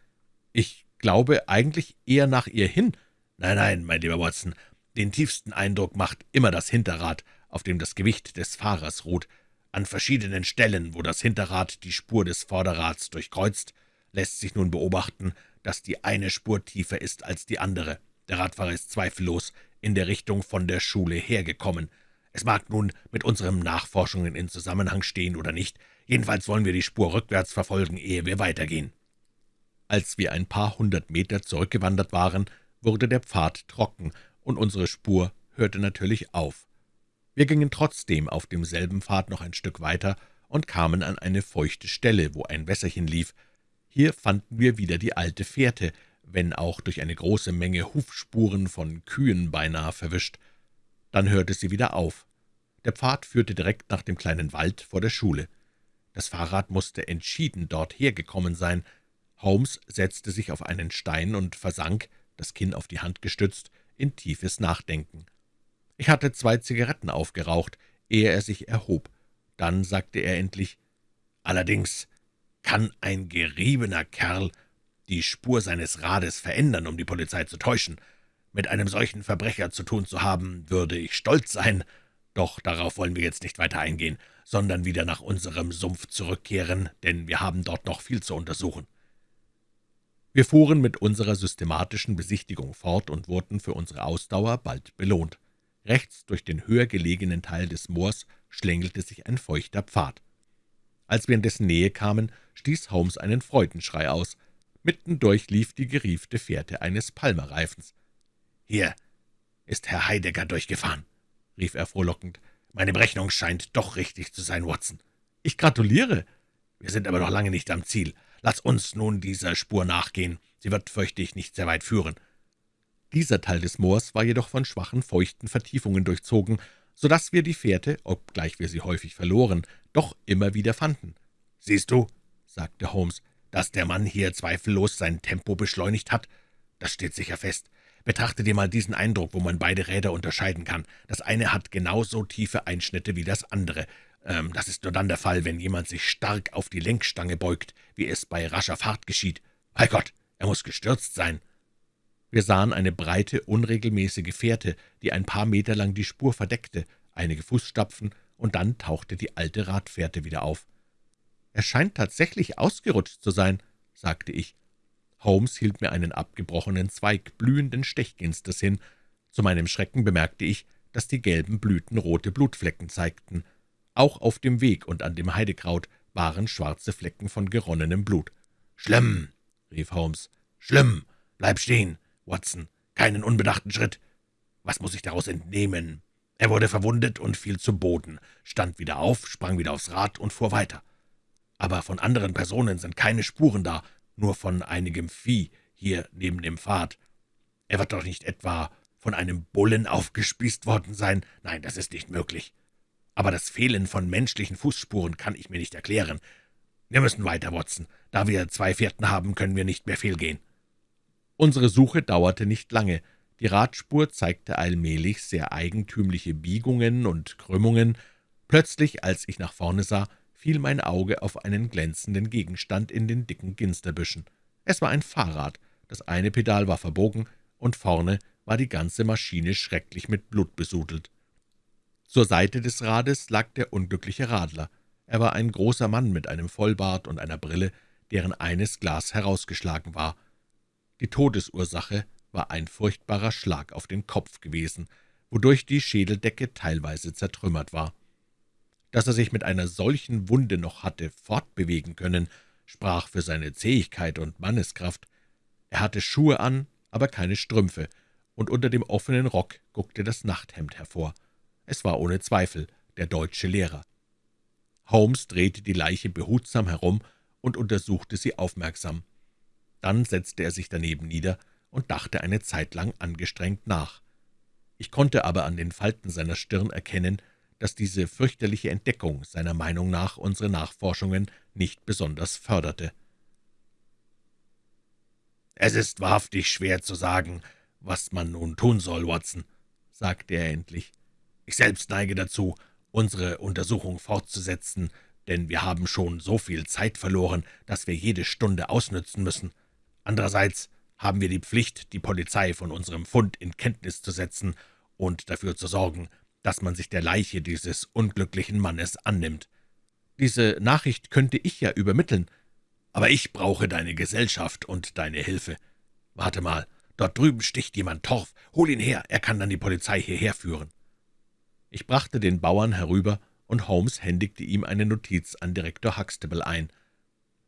Ich glaube eigentlich eher nach ihr hin. Nein, nein, mein lieber Watson, den tiefsten Eindruck macht immer das Hinterrad, auf dem das Gewicht des Fahrers ruht. An verschiedenen Stellen, wo das Hinterrad die Spur des Vorderrads durchkreuzt, lässt sich nun beobachten, dass die eine Spur tiefer ist als die andere. Der Radfahrer ist zweifellos in der Richtung von der Schule hergekommen. Es mag nun mit unseren Nachforschungen in Zusammenhang stehen oder nicht, jedenfalls wollen wir die Spur rückwärts verfolgen, ehe wir weitergehen. Als wir ein paar hundert Meter zurückgewandert waren, wurde der Pfad trocken, und unsere Spur hörte natürlich auf. Wir gingen trotzdem auf demselben Pfad noch ein Stück weiter und kamen an eine feuchte Stelle, wo ein Wässerchen lief. Hier fanden wir wieder die alte Fährte, wenn auch durch eine große Menge Hufspuren von Kühen beinahe verwischt. Dann hörte sie wieder auf. Der Pfad führte direkt nach dem kleinen Wald vor der Schule. Das Fahrrad musste entschieden dort hergekommen sein. Holmes setzte sich auf einen Stein und versank, das Kinn auf die Hand gestützt, in tiefes Nachdenken. Ich hatte zwei Zigaretten aufgeraucht, ehe er sich erhob. Dann sagte er endlich, »Allerdings kann ein geriebener Kerl die Spur seines Rades verändern, um die Polizei zu täuschen. Mit einem solchen Verbrecher zu tun zu haben, würde ich stolz sein. Doch darauf wollen wir jetzt nicht weiter eingehen, sondern wieder nach unserem Sumpf zurückkehren, denn wir haben dort noch viel zu untersuchen.« Wir fuhren mit unserer systematischen Besichtigung fort und wurden für unsere Ausdauer bald belohnt. Rechts durch den höher gelegenen Teil des Moors schlängelte sich ein feuchter Pfad. Als wir in dessen Nähe kamen, stieß Holmes einen Freudenschrei aus. Mittendurch lief die geriefte Fährte eines Palmerreifens. »Hier ist Herr Heidegger durchgefahren«, rief er frohlockend. »Meine Berechnung scheint doch richtig zu sein, Watson.« »Ich gratuliere. Wir sind aber noch lange nicht am Ziel. Lass uns nun dieser Spur nachgehen. Sie wird, fürchte ich, nicht sehr weit führen.« Dieser Teil des Moors war jedoch von schwachen, feuchten Vertiefungen durchzogen, so dass wir die Fährte, obgleich wir sie häufig verloren, doch immer wieder fanden. »Siehst du«, sagte Holmes, »dass der Mann hier zweifellos sein Tempo beschleunigt hat? Das steht sicher fest. Betrachte dir mal diesen Eindruck, wo man beide Räder unterscheiden kann. Das eine hat genauso tiefe Einschnitte wie das andere. Ähm, das ist nur dann der Fall, wenn jemand sich stark auf die Lenkstange beugt, wie es bei rascher Fahrt geschieht. Bei Gott, er muss gestürzt sein.« Wir sahen eine breite, unregelmäßige Fährte, die ein paar Meter lang die Spur verdeckte, einige Fußstapfen, und dann tauchte die alte Radfährte wieder auf. »Er scheint tatsächlich ausgerutscht zu sein«, sagte ich. Holmes hielt mir einen abgebrochenen Zweig blühenden Stechginsters hin. Zu meinem Schrecken bemerkte ich, dass die gelben Blüten rote Blutflecken zeigten. Auch auf dem Weg und an dem Heidekraut waren schwarze Flecken von geronnenem Blut. »Schlimm«, rief Holmes, »schlimm! Bleib stehen, Watson, keinen unbedachten Schritt. Was muss ich daraus entnehmen? Er wurde verwundet und fiel zu Boden, stand wieder auf, sprang wieder aufs Rad und fuhr weiter aber von anderen Personen sind keine Spuren da, nur von einigem Vieh hier neben dem Pfad. Er wird doch nicht etwa von einem Bullen aufgespießt worden sein. Nein, das ist nicht möglich. Aber das Fehlen von menschlichen Fußspuren kann ich mir nicht erklären. Wir müssen weiter, Watson. Da wir zwei Fährten haben, können wir nicht mehr fehlgehen.« Unsere Suche dauerte nicht lange. Die Radspur zeigte allmählich sehr eigentümliche Biegungen und Krümmungen. Plötzlich, als ich nach vorne sah, fiel mein Auge auf einen glänzenden Gegenstand in den dicken Ginsterbüschen. Es war ein Fahrrad, das eine Pedal war verbogen, und vorne war die ganze Maschine schrecklich mit Blut besudelt. Zur Seite des Rades lag der unglückliche Radler. Er war ein großer Mann mit einem Vollbart und einer Brille, deren eines Glas herausgeschlagen war. Die Todesursache war ein furchtbarer Schlag auf den Kopf gewesen, wodurch die Schädeldecke teilweise zertrümmert war. Dass er sich mit einer solchen Wunde noch hatte fortbewegen können, sprach für seine Zähigkeit und Manneskraft. Er hatte Schuhe an, aber keine Strümpfe, und unter dem offenen Rock guckte das Nachthemd hervor. Es war ohne Zweifel der deutsche Lehrer. Holmes drehte die Leiche behutsam herum und untersuchte sie aufmerksam. Dann setzte er sich daneben nieder und dachte eine Zeit lang angestrengt nach. Ich konnte aber an den Falten seiner Stirn erkennen, dass diese fürchterliche Entdeckung seiner Meinung nach unsere Nachforschungen nicht besonders förderte. »Es ist wahrhaftig schwer zu sagen, was man nun tun soll, Watson«, sagte er endlich. »Ich selbst neige dazu, unsere Untersuchung fortzusetzen, denn wir haben schon so viel Zeit verloren, dass wir jede Stunde ausnützen müssen. Andererseits haben wir die Pflicht, die Polizei von unserem Fund in Kenntnis zu setzen und dafür zu sorgen, dass man sich der Leiche dieses unglücklichen Mannes annimmt. Diese Nachricht könnte ich ja übermitteln, aber ich brauche deine Gesellschaft und deine Hilfe. Warte mal, dort drüben sticht jemand Torf. Hol ihn her, er kann dann die Polizei hierher führen.« Ich brachte den Bauern herüber, und Holmes händigte ihm eine Notiz an Direktor Huxtable ein.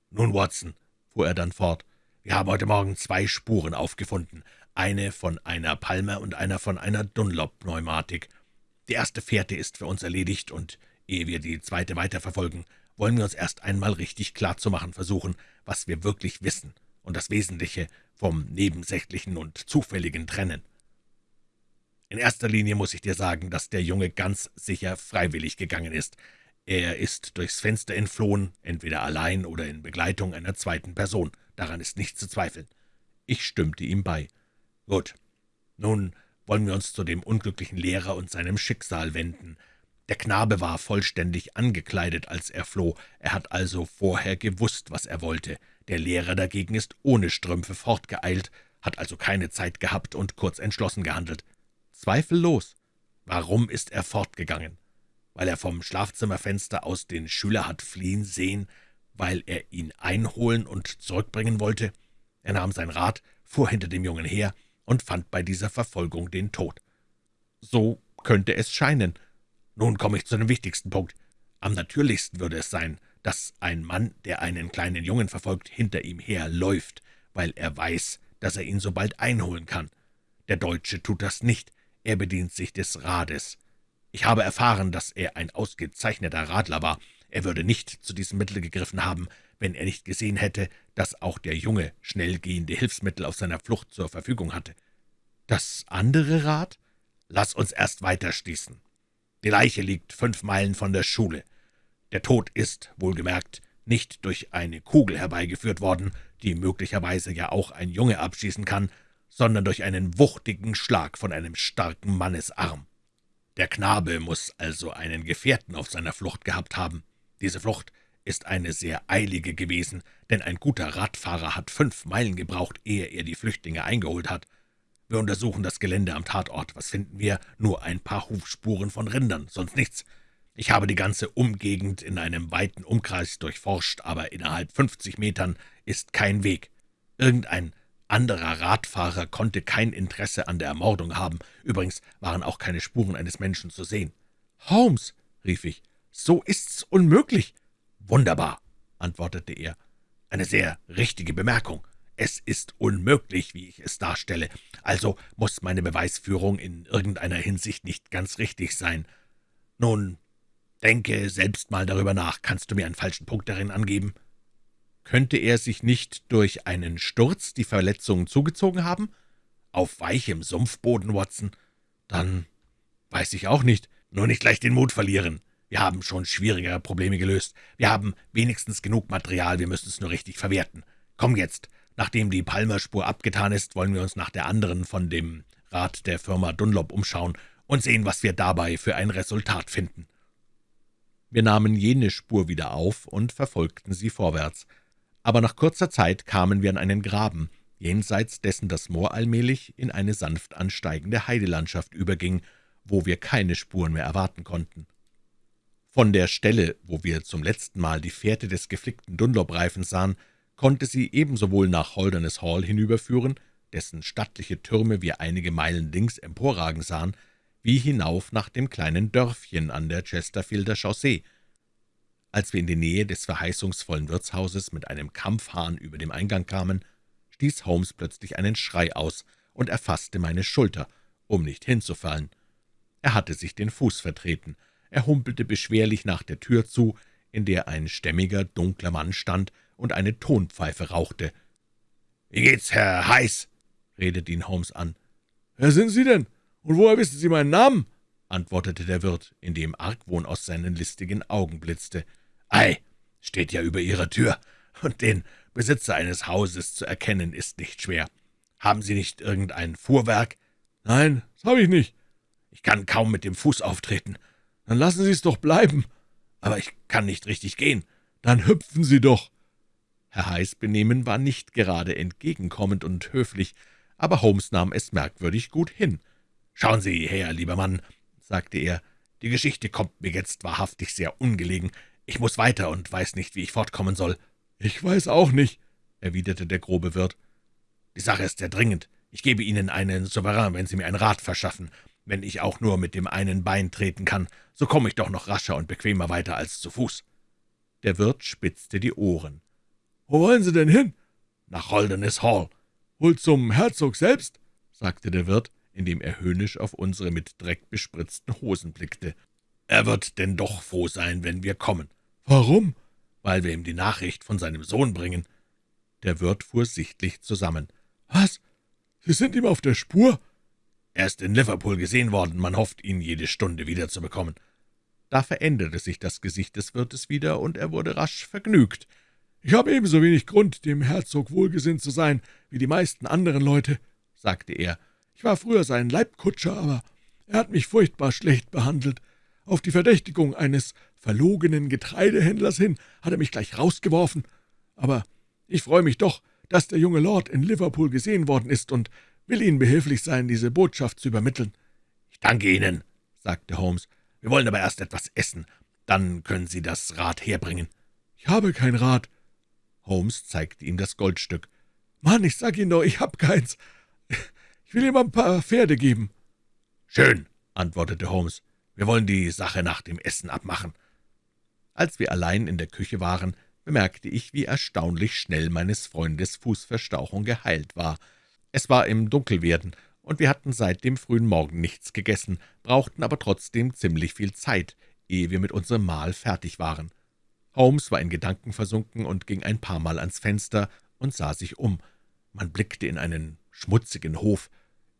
»Nun, Watson«, fuhr er dann fort, »wir haben heute Morgen zwei Spuren aufgefunden, eine von einer Palmer und einer von einer Dunlop-Pneumatik. Die erste Fährte ist für uns erledigt, und ehe wir die zweite weiterverfolgen, wollen wir uns erst einmal richtig klarzumachen versuchen, was wir wirklich wissen und das Wesentliche vom Nebensächlichen und Zufälligen trennen. In erster Linie muss ich dir sagen, dass der Junge ganz sicher freiwillig gegangen ist. Er ist durchs Fenster entflohen, entweder allein oder in Begleitung einer zweiten Person. Daran ist nicht zu zweifeln. Ich stimmte ihm bei. Gut, nun wollen wir uns zu dem unglücklichen Lehrer und seinem Schicksal wenden. Der Knabe war vollständig angekleidet, als er floh. Er hat also vorher gewusst, was er wollte. Der Lehrer dagegen ist ohne Strümpfe fortgeeilt, hat also keine Zeit gehabt und kurz entschlossen gehandelt. Zweifellos. Warum ist er fortgegangen? Weil er vom Schlafzimmerfenster aus den Schüler hat fliehen sehen, weil er ihn einholen und zurückbringen wollte? Er nahm sein Rad, fuhr hinter dem Jungen her und fand bei dieser Verfolgung den Tod. So könnte es scheinen, nun komme ich zu dem wichtigsten Punkt. Am natürlichsten würde es sein, dass ein Mann, der einen kleinen Jungen verfolgt, hinter ihm herläuft, weil er weiß, dass er ihn so bald einholen kann. Der Deutsche tut das nicht, er bedient sich des Rades. Ich habe erfahren, dass er ein ausgezeichneter Radler war. Er würde nicht zu diesem Mittel gegriffen haben, wenn er nicht gesehen hätte, dass auch der Junge schnell gehende Hilfsmittel auf seiner Flucht zur Verfügung hatte. Das andere Rad? Lass uns erst weiter schließen. Die Leiche liegt fünf Meilen von der Schule. Der Tod ist, wohlgemerkt, nicht durch eine Kugel herbeigeführt worden, die möglicherweise ja auch ein Junge abschießen kann, sondern durch einen wuchtigen Schlag von einem starken Mannesarm. Der Knabe muss also einen Gefährten auf seiner Flucht gehabt haben. Diese Flucht ist eine sehr eilige gewesen, denn ein guter Radfahrer hat fünf Meilen gebraucht, ehe er die Flüchtlinge eingeholt hat. Wir untersuchen das Gelände am Tatort. Was finden wir? Nur ein paar Hufspuren von Rindern, sonst nichts. Ich habe die ganze Umgegend in einem weiten Umkreis durchforscht, aber innerhalb fünfzig Metern ist kein Weg. Irgendein anderer Radfahrer konnte kein Interesse an der Ermordung haben. Übrigens waren auch keine Spuren eines Menschen zu sehen. »Holmes«, rief ich, »so ist's unmöglich.« »Wunderbar«, antwortete er. »Eine sehr richtige Bemerkung. Es ist unmöglich, wie ich es darstelle. Also muss meine Beweisführung in irgendeiner Hinsicht nicht ganz richtig sein. Nun, denke selbst mal darüber nach. Kannst du mir einen falschen Punkt darin angeben?« Könnte er sich nicht durch einen Sturz die Verletzungen zugezogen haben? Auf weichem Sumpfboden, Watson? Dann weiß ich auch nicht. Nur nicht gleich den Mut verlieren. Wir haben schon schwierigere Probleme gelöst. Wir haben wenigstens genug Material, wir müssen es nur richtig verwerten. Komm jetzt, Nachdem die Palmerspur abgetan ist, wollen wir uns nach der anderen von dem Rat der Firma Dunlop umschauen und sehen, was wir dabei für ein Resultat finden.« Wir nahmen jene Spur wieder auf und verfolgten sie vorwärts. Aber nach kurzer Zeit kamen wir an einen Graben, jenseits dessen das Moor allmählich in eine sanft ansteigende Heidelandschaft überging, wo wir keine Spuren mehr erwarten konnten. Von der Stelle, wo wir zum letzten Mal die Fährte des geflickten Dunlop-Reifens sahen, konnte sie ebenso wohl nach Holderness Hall hinüberführen, dessen stattliche Türme wir einige Meilen links emporragen sahen, wie hinauf nach dem kleinen Dörfchen an der Chesterfielder Chaussee. Als wir in die Nähe des verheißungsvollen Wirtshauses mit einem Kampfhahn über dem Eingang kamen, stieß Holmes plötzlich einen Schrei aus und erfasste meine Schulter, um nicht hinzufallen. Er hatte sich den Fuß vertreten. Er humpelte beschwerlich nach der Tür zu, in der ein stämmiger, dunkler Mann stand, und eine Tonpfeife rauchte. »Wie geht's, Herr Heiß?« redete ihn Holmes an. »Wer sind Sie denn? Und woher wissen Sie meinen Namen?« antwortete der Wirt, indem Argwohn aus seinen listigen Augen blitzte. »Ei, steht ja über Ihrer Tür, und den Besitzer eines Hauses zu erkennen ist nicht schwer. Haben Sie nicht irgendein Fuhrwerk?« »Nein, das habe ich nicht. Ich kann kaum mit dem Fuß auftreten. Dann lassen Sie es doch bleiben. aber ich kann nicht richtig gehen.« »Dann hüpfen Sie doch!« Herr Heiß Benehmen war nicht gerade entgegenkommend und höflich, aber Holmes nahm es merkwürdig gut hin. »Schauen Sie her, lieber Mann«, sagte er, »die Geschichte kommt mir jetzt wahrhaftig sehr ungelegen. Ich muss weiter und weiß nicht, wie ich fortkommen soll.« »Ich weiß auch nicht«, erwiderte der grobe Wirt. »Die Sache ist sehr dringend. Ich gebe Ihnen einen Souverän, wenn Sie mir ein Rat verschaffen. Wenn ich auch nur mit dem einen Bein treten kann, so komme ich doch noch rascher und bequemer weiter als zu Fuß.« Der Wirt spitzte die Ohren. »Wo wollen Sie denn hin?« »Nach Holderness Hall.« »Wohl zum Herzog selbst?« sagte der Wirt, indem er höhnisch auf unsere mit Dreck bespritzten Hosen blickte. »Er wird denn doch froh sein, wenn wir kommen.« »Warum?« »Weil wir ihm die Nachricht von seinem Sohn bringen.« Der Wirt fuhr sichtlich zusammen. »Was? Sie sind ihm auf der Spur?« »Er ist in Liverpool gesehen worden. Man hofft, ihn jede Stunde wiederzubekommen.« Da veränderte sich das Gesicht des Wirtes wieder, und er wurde rasch vergnügt. »Ich habe ebenso wenig Grund, dem Herzog wohlgesinnt zu sein, wie die meisten anderen Leute«, sagte er. »Ich war früher sein Leibkutscher, aber er hat mich furchtbar schlecht behandelt. Auf die Verdächtigung eines verlogenen Getreidehändlers hin hat er mich gleich rausgeworfen. Aber ich freue mich doch, dass der junge Lord in Liverpool gesehen worden ist und will Ihnen behilflich sein, diese Botschaft zu übermitteln.« »Ich danke Ihnen«, sagte Holmes. »Wir wollen aber erst etwas essen. Dann können Sie das Rad herbringen.« »Ich habe kein Rad.« Holmes zeigte ihm das Goldstück. »Mann, ich sag Ihnen doch, ich hab keins. Ich will ihm ein paar Pferde geben.« »Schön«, antwortete Holmes. »Wir wollen die Sache nach dem Essen abmachen.« Als wir allein in der Küche waren, bemerkte ich, wie erstaunlich schnell meines Freundes Fußverstauchung geheilt war. Es war im Dunkelwerden, und wir hatten seit dem frühen Morgen nichts gegessen, brauchten aber trotzdem ziemlich viel Zeit, ehe wir mit unserem Mahl fertig waren. Holmes war in Gedanken versunken und ging ein paar Mal ans Fenster und sah sich um. Man blickte in einen schmutzigen Hof.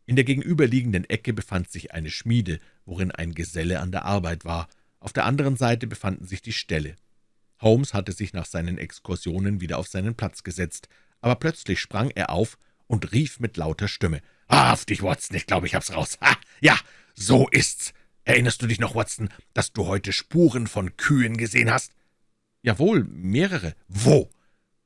In der gegenüberliegenden Ecke befand sich eine Schmiede, worin ein Geselle an der Arbeit war. Auf der anderen Seite befanden sich die Ställe. Holmes hatte sich nach seinen Exkursionen wieder auf seinen Platz gesetzt, aber plötzlich sprang er auf und rief mit lauter Stimme. »Wahrhaftig, Watson, ich glaube, ich hab's raus. Ha, ja, so ist's. Erinnerst du dich noch, Watson, dass du heute Spuren von Kühen gesehen hast?« »Jawohl, mehrere.« »Wo?«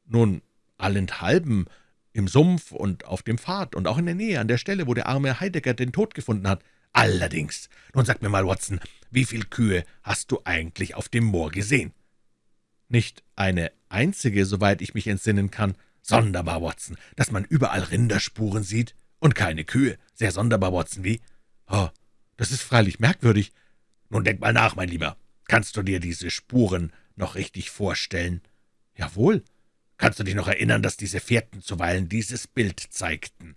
»Nun, allenthalben, im Sumpf und auf dem Pfad und auch in der Nähe, an der Stelle, wo der arme Heidegger den Tod gefunden hat.« »Allerdings. Nun sag mir mal, Watson, wie viel Kühe hast du eigentlich auf dem Moor gesehen?« »Nicht eine einzige, soweit ich mich entsinnen kann.« »Sonderbar, Watson, dass man überall Rinderspuren sieht und keine Kühe. Sehr sonderbar, Watson, wie?« »Oh, das ist freilich merkwürdig.« »Nun denk mal nach, mein Lieber. Kannst du dir diese Spuren noch richtig vorstellen?« »Jawohl.« »Kannst du dich noch erinnern, dass diese Fährten zuweilen dieses Bild zeigten?«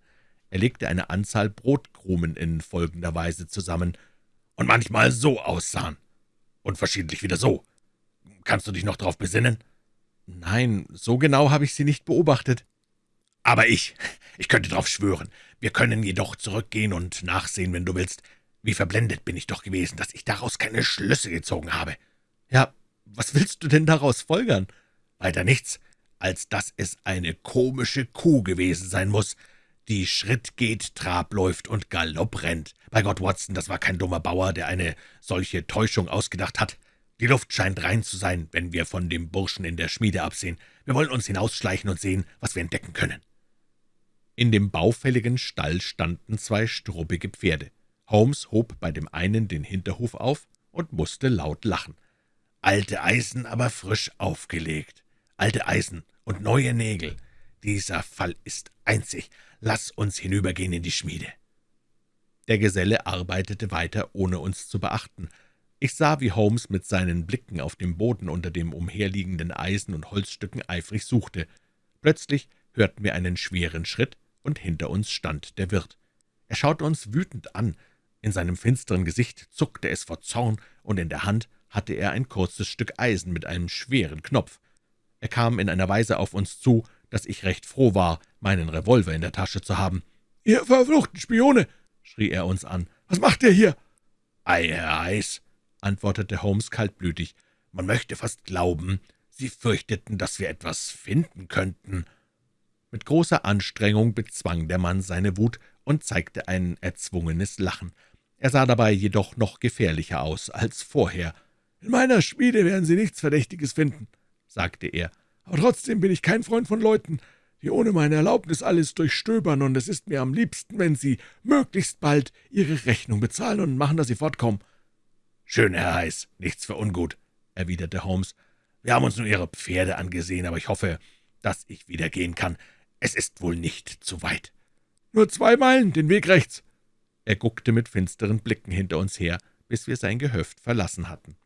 Er legte eine Anzahl Brotkrumen in folgender Weise zusammen. »Und manchmal so aussahen. Und verschiedentlich wieder so. Kannst du dich noch darauf besinnen?« »Nein, so genau habe ich sie nicht beobachtet.« »Aber ich, ich könnte darauf schwören. Wir können jedoch zurückgehen und nachsehen, wenn du willst. Wie verblendet bin ich doch gewesen, dass ich daraus keine Schlüsse gezogen habe.« »Ja, was willst du denn daraus folgern?« »Weiter nichts, als dass es eine komische Kuh gewesen sein muss, die Schritt geht, Trab läuft und Galopp rennt. Bei Gott, Watson, das war kein dummer Bauer, der eine solche Täuschung ausgedacht hat. Die Luft scheint rein zu sein, wenn wir von dem Burschen in der Schmiede absehen. Wir wollen uns hinausschleichen und sehen, was wir entdecken können.« In dem baufälligen Stall standen zwei struppige Pferde. Holmes hob bei dem einen den Hinterhuf auf und musste laut lachen. »Alte Eisen, aber frisch aufgelegt. Alte Eisen und neue Nägel. Dieser Fall ist einzig. Lass uns hinübergehen in die Schmiede.« Der Geselle arbeitete weiter, ohne uns zu beachten. Ich sah, wie Holmes mit seinen Blicken auf dem Boden unter dem umherliegenden Eisen und Holzstücken eifrig suchte. Plötzlich hörten wir einen schweren Schritt, und hinter uns stand der Wirt. Er schaute uns wütend an. In seinem finsteren Gesicht zuckte es vor Zorn, und in der Hand hatte er ein kurzes Stück Eisen mit einem schweren Knopf. Er kam in einer Weise auf uns zu, dass ich recht froh war, meinen Revolver in der Tasche zu haben. »Ihr verfluchten Spione!« schrie er uns an. »Was macht ihr hier?« »Ei, Herr Eis«, antwortete Holmes kaltblütig. »Man möchte fast glauben, Sie fürchteten, dass wir etwas finden könnten.« Mit großer Anstrengung bezwang der Mann seine Wut und zeigte ein erzwungenes Lachen. Er sah dabei jedoch noch gefährlicher aus als vorher. »In meiner Schmiede werden Sie nichts Verdächtiges finden«, sagte er, »aber trotzdem bin ich kein Freund von Leuten, die ohne meine Erlaubnis alles durchstöbern, und es ist mir am liebsten, wenn Sie möglichst bald Ihre Rechnung bezahlen und machen, dass Sie fortkommen.« »Schön, Herr Heiß, nichts für ungut«, erwiderte Holmes. »Wir haben uns nur Ihre Pferde angesehen, aber ich hoffe, dass ich wieder gehen kann. Es ist wohl nicht zu weit.« »Nur zwei Meilen, den Weg rechts.« Er guckte mit finsteren Blicken hinter uns her, bis wir sein Gehöft verlassen hatten.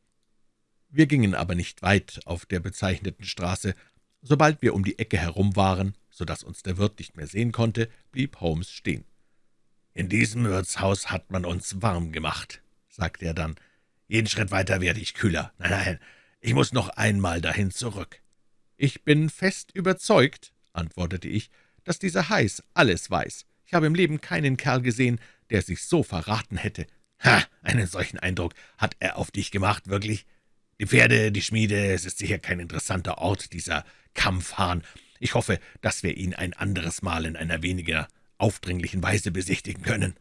Wir gingen aber nicht weit auf der bezeichneten Straße. Sobald wir um die Ecke herum waren, so dass uns der Wirt nicht mehr sehen konnte, blieb Holmes stehen. »In diesem Wirtshaus hat man uns warm gemacht«, sagte er dann. »Jeden Schritt weiter werde ich kühler. Nein, nein, ich muss noch einmal dahin zurück.« »Ich bin fest überzeugt«, antwortete ich, »dass dieser Heiß alles weiß. Ich habe im Leben keinen Kerl gesehen, der sich so verraten hätte.« »Ha, einen solchen Eindruck hat er auf dich gemacht, wirklich?« Die Pferde, die Schmiede, es ist sicher kein interessanter Ort, dieser Kampfhahn. Ich hoffe, dass wir ihn ein anderes Mal in einer weniger aufdringlichen Weise besichtigen können.«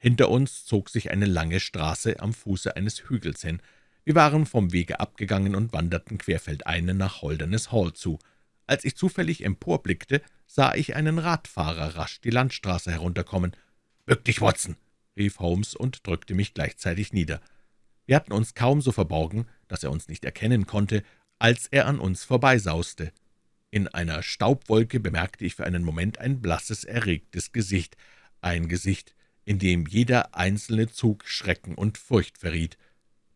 Hinter uns zog sich eine lange Straße am Fuße eines Hügels hin. Wir waren vom Wege abgegangen und wanderten querfeldein nach Holderness Hall zu. Als ich zufällig emporblickte, sah ich einen Radfahrer rasch die Landstraße herunterkommen. »Bück dich, Watson!« rief Holmes und drückte mich gleichzeitig nieder. Wir hatten uns kaum so verborgen, dass er uns nicht erkennen konnte, als er an uns vorbeisauste. In einer Staubwolke bemerkte ich für einen Moment ein blasses, erregtes Gesicht, ein Gesicht, in dem jeder einzelne Zug Schrecken und Furcht verriet.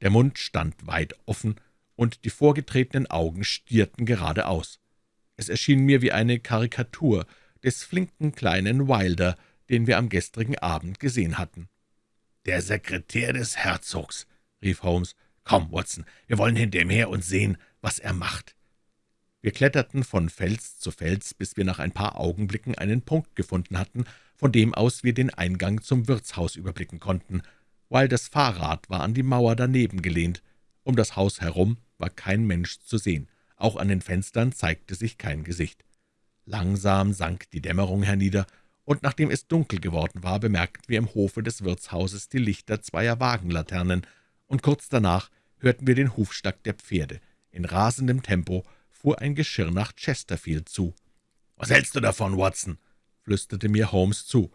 Der Mund stand weit offen, und die vorgetretenen Augen stierten geradeaus. Es erschien mir wie eine Karikatur des flinken kleinen Wilder, den wir am gestrigen Abend gesehen hatten. »Der Sekretär des Herzogs«, rief Holmes. »Komm, Watson, wir wollen hinter ihm her und sehen, was er macht.« Wir kletterten von Fels zu Fels, bis wir nach ein paar Augenblicken einen Punkt gefunden hatten, von dem aus wir den Eingang zum Wirtshaus überblicken konnten. Weil das Fahrrad war an die Mauer daneben gelehnt. Um das Haus herum war kein Mensch zu sehen. Auch an den Fenstern zeigte sich kein Gesicht. Langsam sank die Dämmerung hernieder, und nachdem es dunkel geworden war, bemerkten wir im Hofe des Wirtshauses die Lichter zweier Wagenlaternen, und kurz danach hörten wir den Hufschlag der Pferde. In rasendem Tempo fuhr ein Geschirr nach Chesterfield zu. »Was hältst du davon, Watson?« flüsterte mir Holmes zu.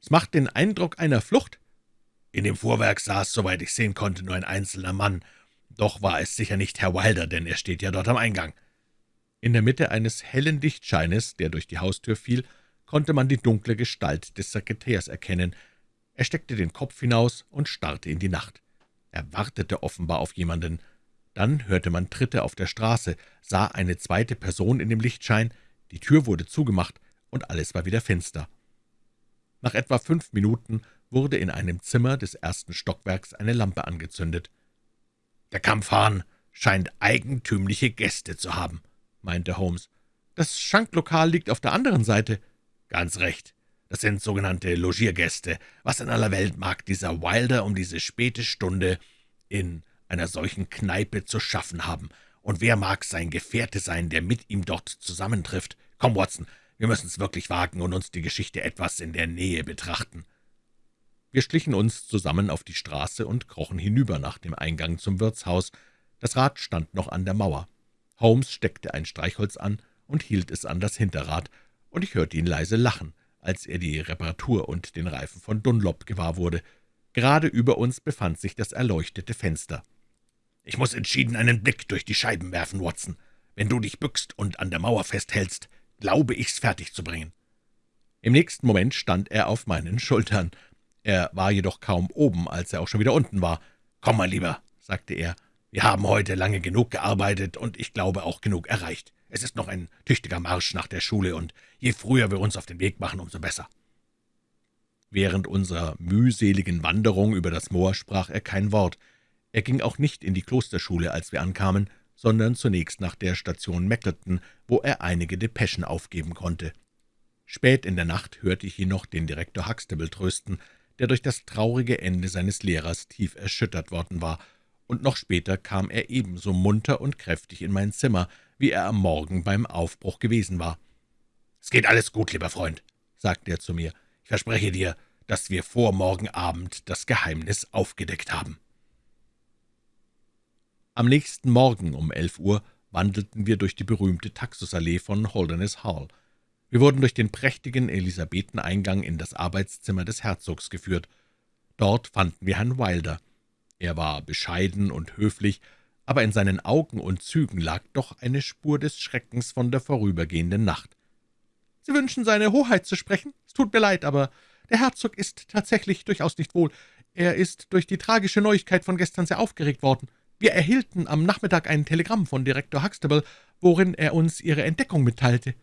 »Es macht den Eindruck einer Flucht.« In dem Fuhrwerk saß, soweit ich sehen konnte, nur ein einzelner Mann. Doch war es sicher nicht Herr Wilder, denn er steht ja dort am Eingang. In der Mitte eines hellen Lichtscheines, der durch die Haustür fiel, konnte man die dunkle Gestalt des Sekretärs erkennen. Er steckte den Kopf hinaus und starrte in die Nacht. Er wartete offenbar auf jemanden. Dann hörte man Tritte auf der Straße, sah eine zweite Person in dem Lichtschein, die Tür wurde zugemacht, und alles war wieder finster. Nach etwa fünf Minuten wurde in einem Zimmer des ersten Stockwerks eine Lampe angezündet. »Der Kampfhahn scheint eigentümliche Gäste zu haben«, meinte Holmes. »Das Schanklokal liegt auf der anderen Seite.« »Ganz recht. Das sind sogenannte Logiergäste. Was in aller Welt mag dieser Wilder um diese späte Stunde in einer solchen Kneipe zu schaffen haben? Und wer mag sein Gefährte sein, der mit ihm dort zusammentrifft? Komm, Watson, wir müssen es wirklich wagen und uns die Geschichte etwas in der Nähe betrachten.« Wir schlichen uns zusammen auf die Straße und krochen hinüber nach dem Eingang zum Wirtshaus. Das Rad stand noch an der Mauer. Holmes steckte ein Streichholz an und hielt es an das Hinterrad, und ich hörte ihn leise lachen als er die Reparatur und den Reifen von Dunlop gewahr wurde. Gerade über uns befand sich das erleuchtete Fenster. »Ich muss entschieden einen Blick durch die Scheiben werfen, Watson. Wenn du dich bückst und an der Mauer festhältst, glaube ich's fertig zu bringen.« Im nächsten Moment stand er auf meinen Schultern. Er war jedoch kaum oben, als er auch schon wieder unten war. »Komm mal lieber«, sagte er, »wir haben heute lange genug gearbeitet und ich glaube auch genug erreicht. Es ist noch ein tüchtiger Marsch nach der Schule, und je früher wir uns auf den Weg machen, umso besser.« Während unserer mühseligen Wanderung über das Moor sprach er kein Wort. Er ging auch nicht in die Klosterschule, als wir ankamen, sondern zunächst nach der Station Mackleton, wo er einige Depeschen aufgeben konnte. Spät in der Nacht hörte ich ihn noch den Direktor Huxtable trösten, der durch das traurige Ende seines Lehrers tief erschüttert worden war, und noch später kam er ebenso munter und kräftig in mein Zimmer, wie er am Morgen beim Aufbruch gewesen war. »Es geht alles gut, lieber Freund«, sagte er zu mir. »Ich verspreche dir, dass wir vor morgen Abend das Geheimnis aufgedeckt haben.« Am nächsten Morgen um elf Uhr wandelten wir durch die berühmte Taxusallee von Holderness Hall. Wir wurden durch den prächtigen Elisabetheneingang in das Arbeitszimmer des Herzogs geführt. Dort fanden wir Herrn Wilder. Er war bescheiden und höflich, aber in seinen Augen und Zügen lag doch eine Spur des Schreckens von der vorübergehenden Nacht. »Sie wünschen seine Hoheit zu sprechen? Es tut mir leid, aber der Herzog ist tatsächlich durchaus nicht wohl. Er ist durch die tragische Neuigkeit von gestern sehr aufgeregt worden. Wir erhielten am Nachmittag ein Telegramm von Direktor Huxtable, worin er uns Ihre Entdeckung mitteilte.«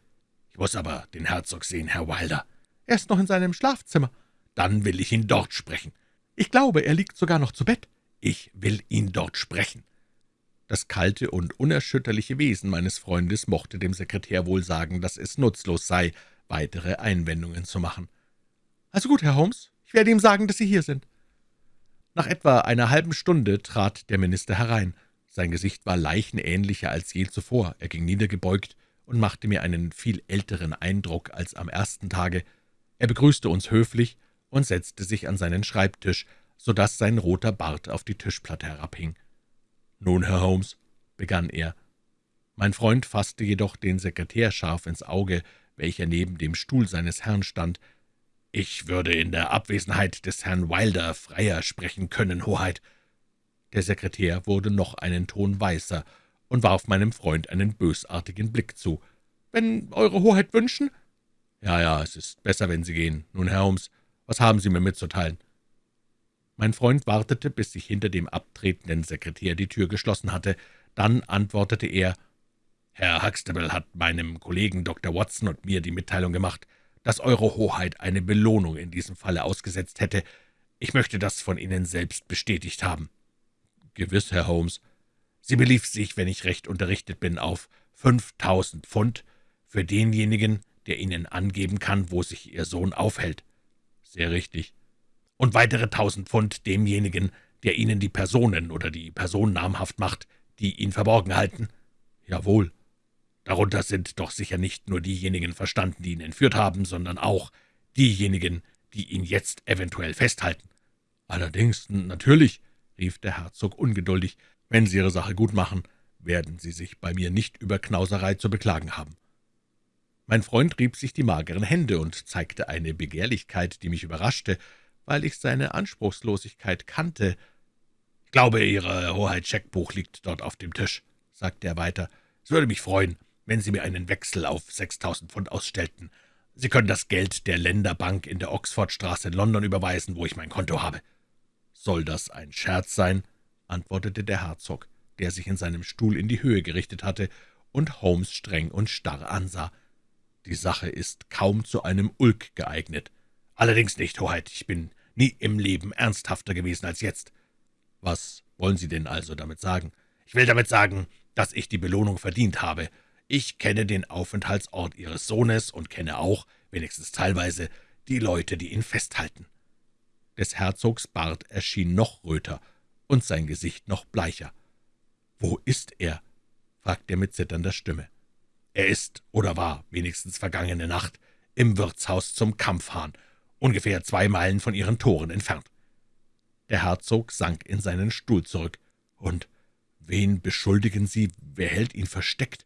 »Ich muss aber den Herzog sehen, Herr Wilder.« »Er ist noch in seinem Schlafzimmer.« »Dann will ich ihn dort sprechen.« »Ich glaube, er liegt sogar noch zu Bett.« »Ich will ihn dort sprechen.« Das kalte und unerschütterliche Wesen meines Freundes mochte dem Sekretär wohl sagen, dass es nutzlos sei, weitere Einwendungen zu machen. »Also gut, Herr Holmes, ich werde ihm sagen, dass Sie hier sind.« Nach etwa einer halben Stunde trat der Minister herein. Sein Gesicht war leichenähnlicher als je zuvor. Er ging niedergebeugt und machte mir einen viel älteren Eindruck als am ersten Tage. Er begrüßte uns höflich und setzte sich an seinen Schreibtisch, so dass sein roter Bart auf die Tischplatte herabhing. »Nun, Herr Holmes«, begann er. Mein Freund fasste jedoch den Sekretär scharf ins Auge, welcher neben dem Stuhl seines Herrn stand. »Ich würde in der Abwesenheit des Herrn Wilder freier sprechen können, Hoheit.« Der Sekretär wurde noch einen Ton weißer und warf meinem Freund einen bösartigen Blick zu. »Wenn Eure Hoheit wünschen?« »Ja, ja, es ist besser, wenn Sie gehen. Nun, Herr Holmes, was haben Sie mir mitzuteilen?« Mein Freund wartete, bis sich hinter dem abtretenden Sekretär die Tür geschlossen hatte. Dann antwortete er, »Herr Huxtable hat meinem Kollegen Dr. Watson und mir die Mitteilung gemacht, dass Eure Hoheit eine Belohnung in diesem Falle ausgesetzt hätte. Ich möchte das von Ihnen selbst bestätigt haben.« »Gewiss, Herr Holmes. Sie belief sich, wenn ich recht unterrichtet bin, auf fünftausend Pfund für denjenigen, der Ihnen angeben kann, wo sich Ihr Sohn aufhält.« »Sehr richtig.« Und weitere tausend Pfund demjenigen, der Ihnen die Personen oder die Person namhaft macht, die ihn verborgen halten. Jawohl. Darunter sind doch sicher nicht nur diejenigen verstanden, die ihn entführt haben, sondern auch diejenigen, die ihn jetzt eventuell festhalten. Allerdings, natürlich, rief der Herzog ungeduldig, wenn Sie Ihre Sache gut machen, werden Sie sich bei mir nicht über Knauserei zu beklagen haben. Mein Freund rieb sich die mageren Hände und zeigte eine Begehrlichkeit, die mich überraschte, weil ich seine Anspruchslosigkeit kannte. »Ich glaube, Ihre Hoheit Scheckbuch liegt dort auf dem Tisch«, sagte er weiter. »Es würde mich freuen, wenn Sie mir einen Wechsel auf sechstausend Pfund ausstellten. Sie können das Geld der Länderbank in der Oxfordstraße in London überweisen, wo ich mein Konto habe.« »Soll das ein Scherz sein?« antwortete der Herzog, der sich in seinem Stuhl in die Höhe gerichtet hatte und Holmes streng und starr ansah. »Die Sache ist kaum zu einem Ulk geeignet.« »Allerdings nicht, Hoheit. Ich bin nie im Leben ernsthafter gewesen als jetzt.« »Was wollen Sie denn also damit sagen?« »Ich will damit sagen, dass ich die Belohnung verdient habe. Ich kenne den Aufenthaltsort Ihres Sohnes und kenne auch, wenigstens teilweise, die Leute, die ihn festhalten.« Des Herzogs Bart erschien noch röter und sein Gesicht noch bleicher. »Wo ist er?« fragte er mit zitternder Stimme. »Er ist, oder war, wenigstens vergangene Nacht, im Wirtshaus zum Kampfhahn ungefähr zwei Meilen von ihren Toren entfernt. Der Herzog sank in seinen Stuhl zurück. »Und wen beschuldigen Sie? Wer hält ihn versteckt?«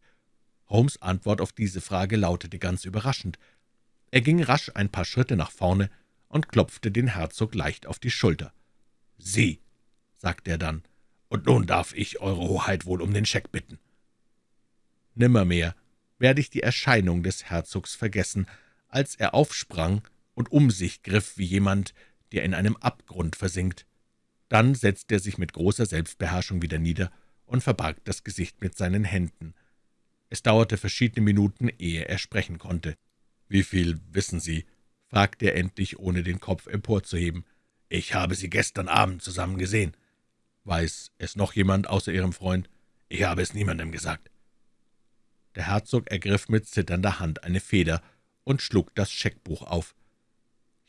Holmes' Antwort auf diese Frage lautete ganz überraschend. Er ging rasch ein paar Schritte nach vorne und klopfte den Herzog leicht auf die Schulter. »Sie«, sagte er dann, »und nun darf ich Eure Hoheit wohl um den Scheck bitten.« Nimmermehr werde ich die Erscheinung des Herzogs vergessen, als er aufsprang und um sich griff wie jemand, der in einem Abgrund versinkt. Dann setzte er sich mit großer Selbstbeherrschung wieder nieder und verbarg das Gesicht mit seinen Händen. Es dauerte verschiedene Minuten, ehe er sprechen konnte. »Wie viel wissen Sie?« fragte er endlich, ohne den Kopf emporzuheben. »Ich habe Sie gestern Abend zusammen gesehen.« »Weiß es noch jemand außer Ihrem Freund?« »Ich habe es niemandem gesagt.« Der Herzog ergriff mit zitternder Hand eine Feder und schlug das Scheckbuch auf.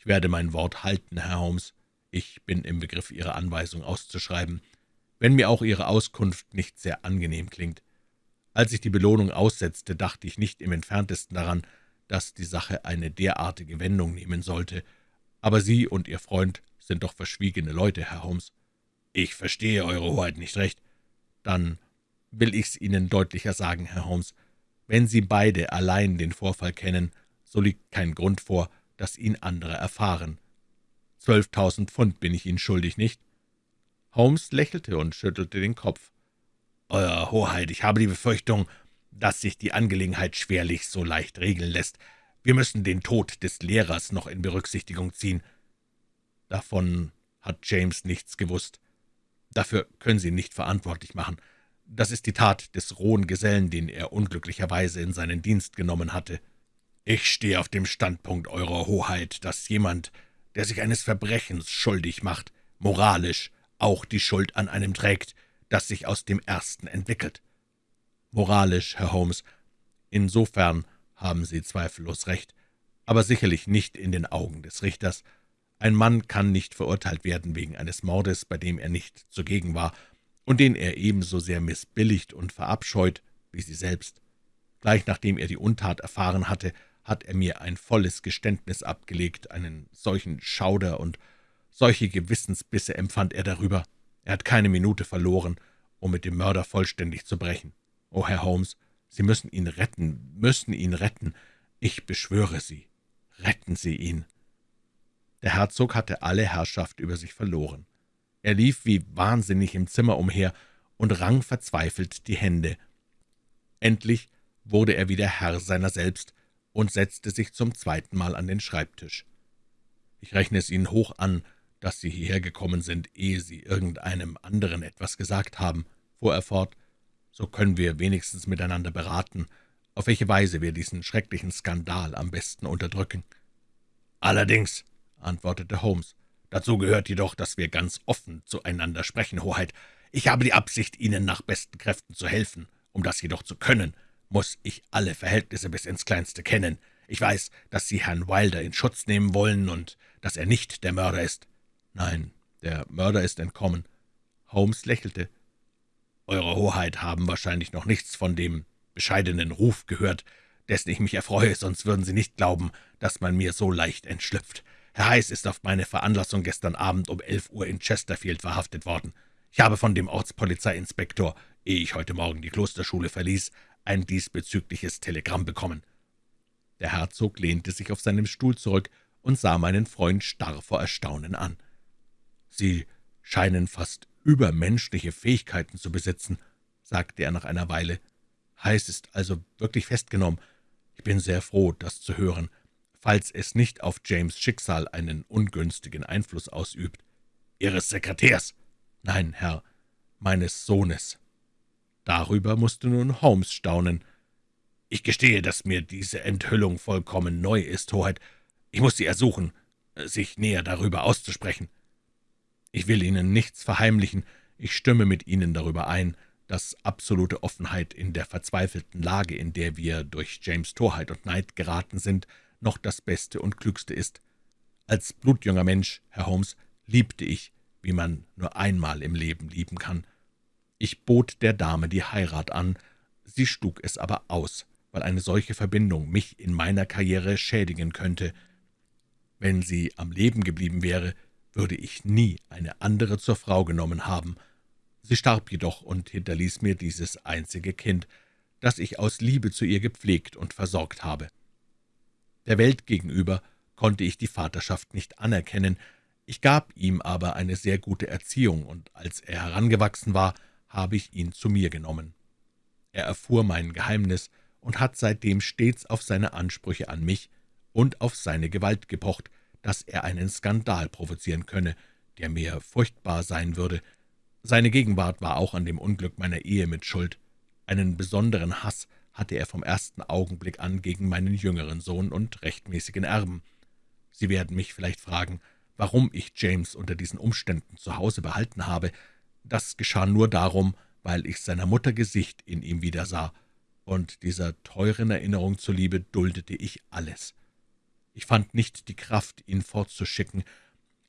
»Ich werde mein Wort halten, Herr Holmes. Ich bin im Begriff, Ihre Anweisung auszuschreiben, wenn mir auch Ihre Auskunft nicht sehr angenehm klingt. Als ich die Belohnung aussetzte, dachte ich nicht im entferntesten daran, dass die Sache eine derartige Wendung nehmen sollte. Aber Sie und Ihr Freund sind doch verschwiegene Leute, Herr Holmes.« »Ich verstehe Eure Hoheit nicht recht.« Dann will ich's Ihnen deutlicher sagen, Herr Holmes. Wenn Sie beide allein den Vorfall kennen, so liegt kein Grund vor, dass ihn andere erfahren. Zwölftausend Pfund bin ich Ihnen schuldig, nicht?« Holmes lächelte und schüttelte den Kopf. »Euer Hoheit, ich habe die Befürchtung, dass sich die Angelegenheit schwerlich so leicht regeln lässt. Wir müssen den Tod des Lehrers noch in Berücksichtigung ziehen.« »Davon hat James nichts gewusst. Dafür können Sie ihn nicht verantwortlich machen. Das ist die Tat des rohen Gesellen, den er unglücklicherweise in seinen Dienst genommen hatte. Ich stehe auf dem Standpunkt, Eurer Hoheit, dass jemand, der sich eines Verbrechens schuldig macht, moralisch auch die Schuld an einem trägt, das sich aus dem ersten entwickelt. Moralisch, Herr Holmes, insofern haben Sie zweifellos recht, aber sicherlich nicht in den Augen des Richters. Ein Mann kann nicht verurteilt werden wegen eines Mordes, bei dem er nicht zugegen war und den er ebenso sehr missbilligt und verabscheut wie Sie selbst. Gleich nachdem er die Untat erfahren hatte, hat er mir ein volles Geständnis abgelegt, einen solchen Schauder und solche Gewissensbisse empfand er darüber. Er hat keine Minute verloren, um mit dem Mörder vollständig zu brechen. Oh, Herr Holmes, Sie müssen ihn retten, müssen ihn retten. Ich beschwöre Sie, retten Sie ihn.« Der Herzog hatte alle Herrschaft über sich verloren. Er lief wie wahnsinnig im Zimmer umher und rang verzweifelt die Hände. Endlich wurde er wieder Herr seiner selbst und setzte sich zum zweiten Mal an den Schreibtisch. »Ich rechne es Ihnen hoch an, dass Sie hierher gekommen sind, ehe Sie irgendeinem anderen etwas gesagt haben«, fuhr er fort, »so können wir wenigstens miteinander beraten, auf welche Weise wir diesen schrecklichen Skandal am besten unterdrücken.« »Allerdings«, antwortete Holmes, »dazu gehört jedoch, dass wir ganz offen zueinander sprechen, Hoheit. Ich habe die Absicht, Ihnen nach besten Kräften zu helfen. Um das jedoch zu können, muss ich alle Verhältnisse bis ins Kleinste kennen. Ich weiß, dass Sie Herrn Wilder in Schutz nehmen wollen und dass er nicht der Mörder ist. »Nein, der Mörder ist entkommen.« Holmes lächelte. »Eure Hoheit haben wahrscheinlich noch nichts von dem bescheidenen Ruf gehört, dessen ich mich erfreue, sonst würden Sie nicht glauben, dass man mir so leicht entschlüpft. Herr Heiß ist auf meine Veranlassung gestern Abend um elf Uhr in Chesterfield verhaftet worden. Ich habe von dem Ortspolizeiinspektor, ehe ich heute Morgen die Klosterschule verließ, ein diesbezügliches Telegramm bekommen.« Der Herzog lehnte sich auf seinem Stuhl zurück und sah meinen Freund starr vor Erstaunen an. »Sie scheinen fast übermenschliche Fähigkeiten zu besitzen«, sagte er nach einer Weile. »Heiß ist also wirklich festgenommen. Ich bin sehr froh, das zu hören, falls es nicht auf James' Schicksal einen ungünstigen Einfluss ausübt.« »Ihres Sekretärs?« »Nein, Herr, meines Sohnes.« Darüber musste nun Holmes staunen. »Ich gestehe, dass mir diese Enthüllung vollkommen neu ist, Hoheit. Ich muss Sie ersuchen, sich näher darüber auszusprechen.« ich will Ihnen nichts verheimlichen, ich stimme mit Ihnen darüber ein, dass absolute Offenheit in der verzweifelten Lage, in der wir durch James Torheit und Neid geraten sind, noch das Beste und Klügste ist. Als blutjunger Mensch, Herr Holmes, liebte ich, wie man nur einmal im Leben lieben kann. Ich bot der Dame die Heirat an, sie schlug es aber aus, weil eine solche Verbindung mich in meiner Karriere schädigen könnte. Wenn sie am Leben geblieben wäre, würde ich nie eine andere zur Frau genommen haben. Sie starb jedoch und hinterließ mir dieses einzige Kind, das ich aus Liebe zu ihr gepflegt und versorgt habe. Der Welt gegenüber konnte ich die Vaterschaft nicht anerkennen, ich gab ihm aber eine sehr gute Erziehung, und als er herangewachsen war, habe ich ihn zu mir genommen. Er erfuhr mein Geheimnis und hat seitdem stets auf seine Ansprüche an mich und auf seine Gewalt gepocht, dass er einen Skandal provozieren könne, der mir furchtbar sein würde. Seine Gegenwart war auch an dem Unglück meiner Ehe mit Schuld. Einen besonderen Hass hatte er vom ersten Augenblick an gegen meinen jüngeren Sohn und rechtmäßigen Erben. Sie werden mich vielleicht fragen, warum ich James unter diesen Umständen zu Hause behalten habe. Das geschah nur darum, weil ich seiner Mutter Gesicht in ihm wiedersah, und dieser teuren Erinnerung zuliebe duldete ich alles. Ich fand nicht die Kraft, ihn fortzuschicken,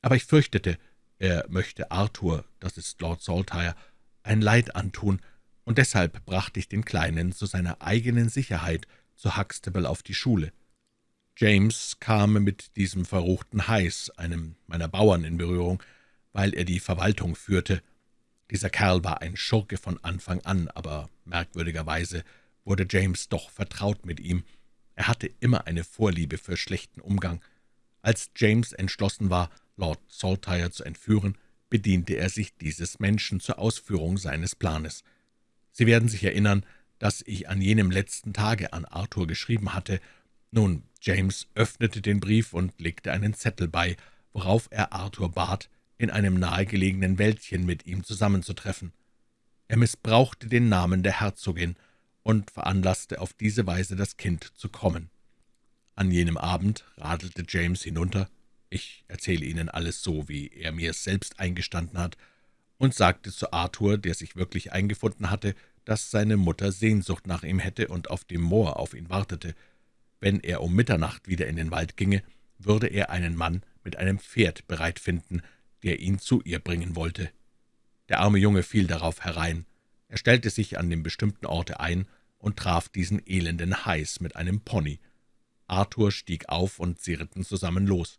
aber ich fürchtete, er möchte Arthur, das ist Lord Saltire, ein Leid antun, und deshalb brachte ich den Kleinen zu seiner eigenen Sicherheit zu Huxtable auf die Schule. James kam mit diesem verruchten Heiß, einem meiner Bauern, in Berührung, weil er die Verwaltung führte. Dieser Kerl war ein Schurke von Anfang an, aber merkwürdigerweise wurde James doch vertraut mit ihm. Er hatte immer eine Vorliebe für schlechten Umgang. Als James entschlossen war, Lord Saltire zu entführen, bediente er sich dieses Menschen zur Ausführung seines Planes. Sie werden sich erinnern, dass ich an jenem letzten Tage an Arthur geschrieben hatte. Nun, James öffnete den Brief und legte einen Zettel bei, worauf er Arthur bat, in einem nahegelegenen Wäldchen mit ihm zusammenzutreffen. Er missbrauchte den Namen der Herzogin und veranlasste auf diese Weise das Kind zu kommen. An jenem Abend radelte James hinunter, ich erzähle Ihnen alles so, wie er mir es selbst eingestanden hat, und sagte zu Arthur, der sich wirklich eingefunden hatte, dass seine Mutter Sehnsucht nach ihm hätte und auf dem Moor auf ihn wartete. Wenn er um Mitternacht wieder in den Wald ginge, würde er einen Mann mit einem Pferd bereit finden, der ihn zu ihr bringen wollte. Der arme Junge fiel darauf herein. Er stellte sich an dem bestimmten Orte ein und traf diesen elenden Heiß mit einem Pony. Arthur stieg auf, und sie ritten zusammen los.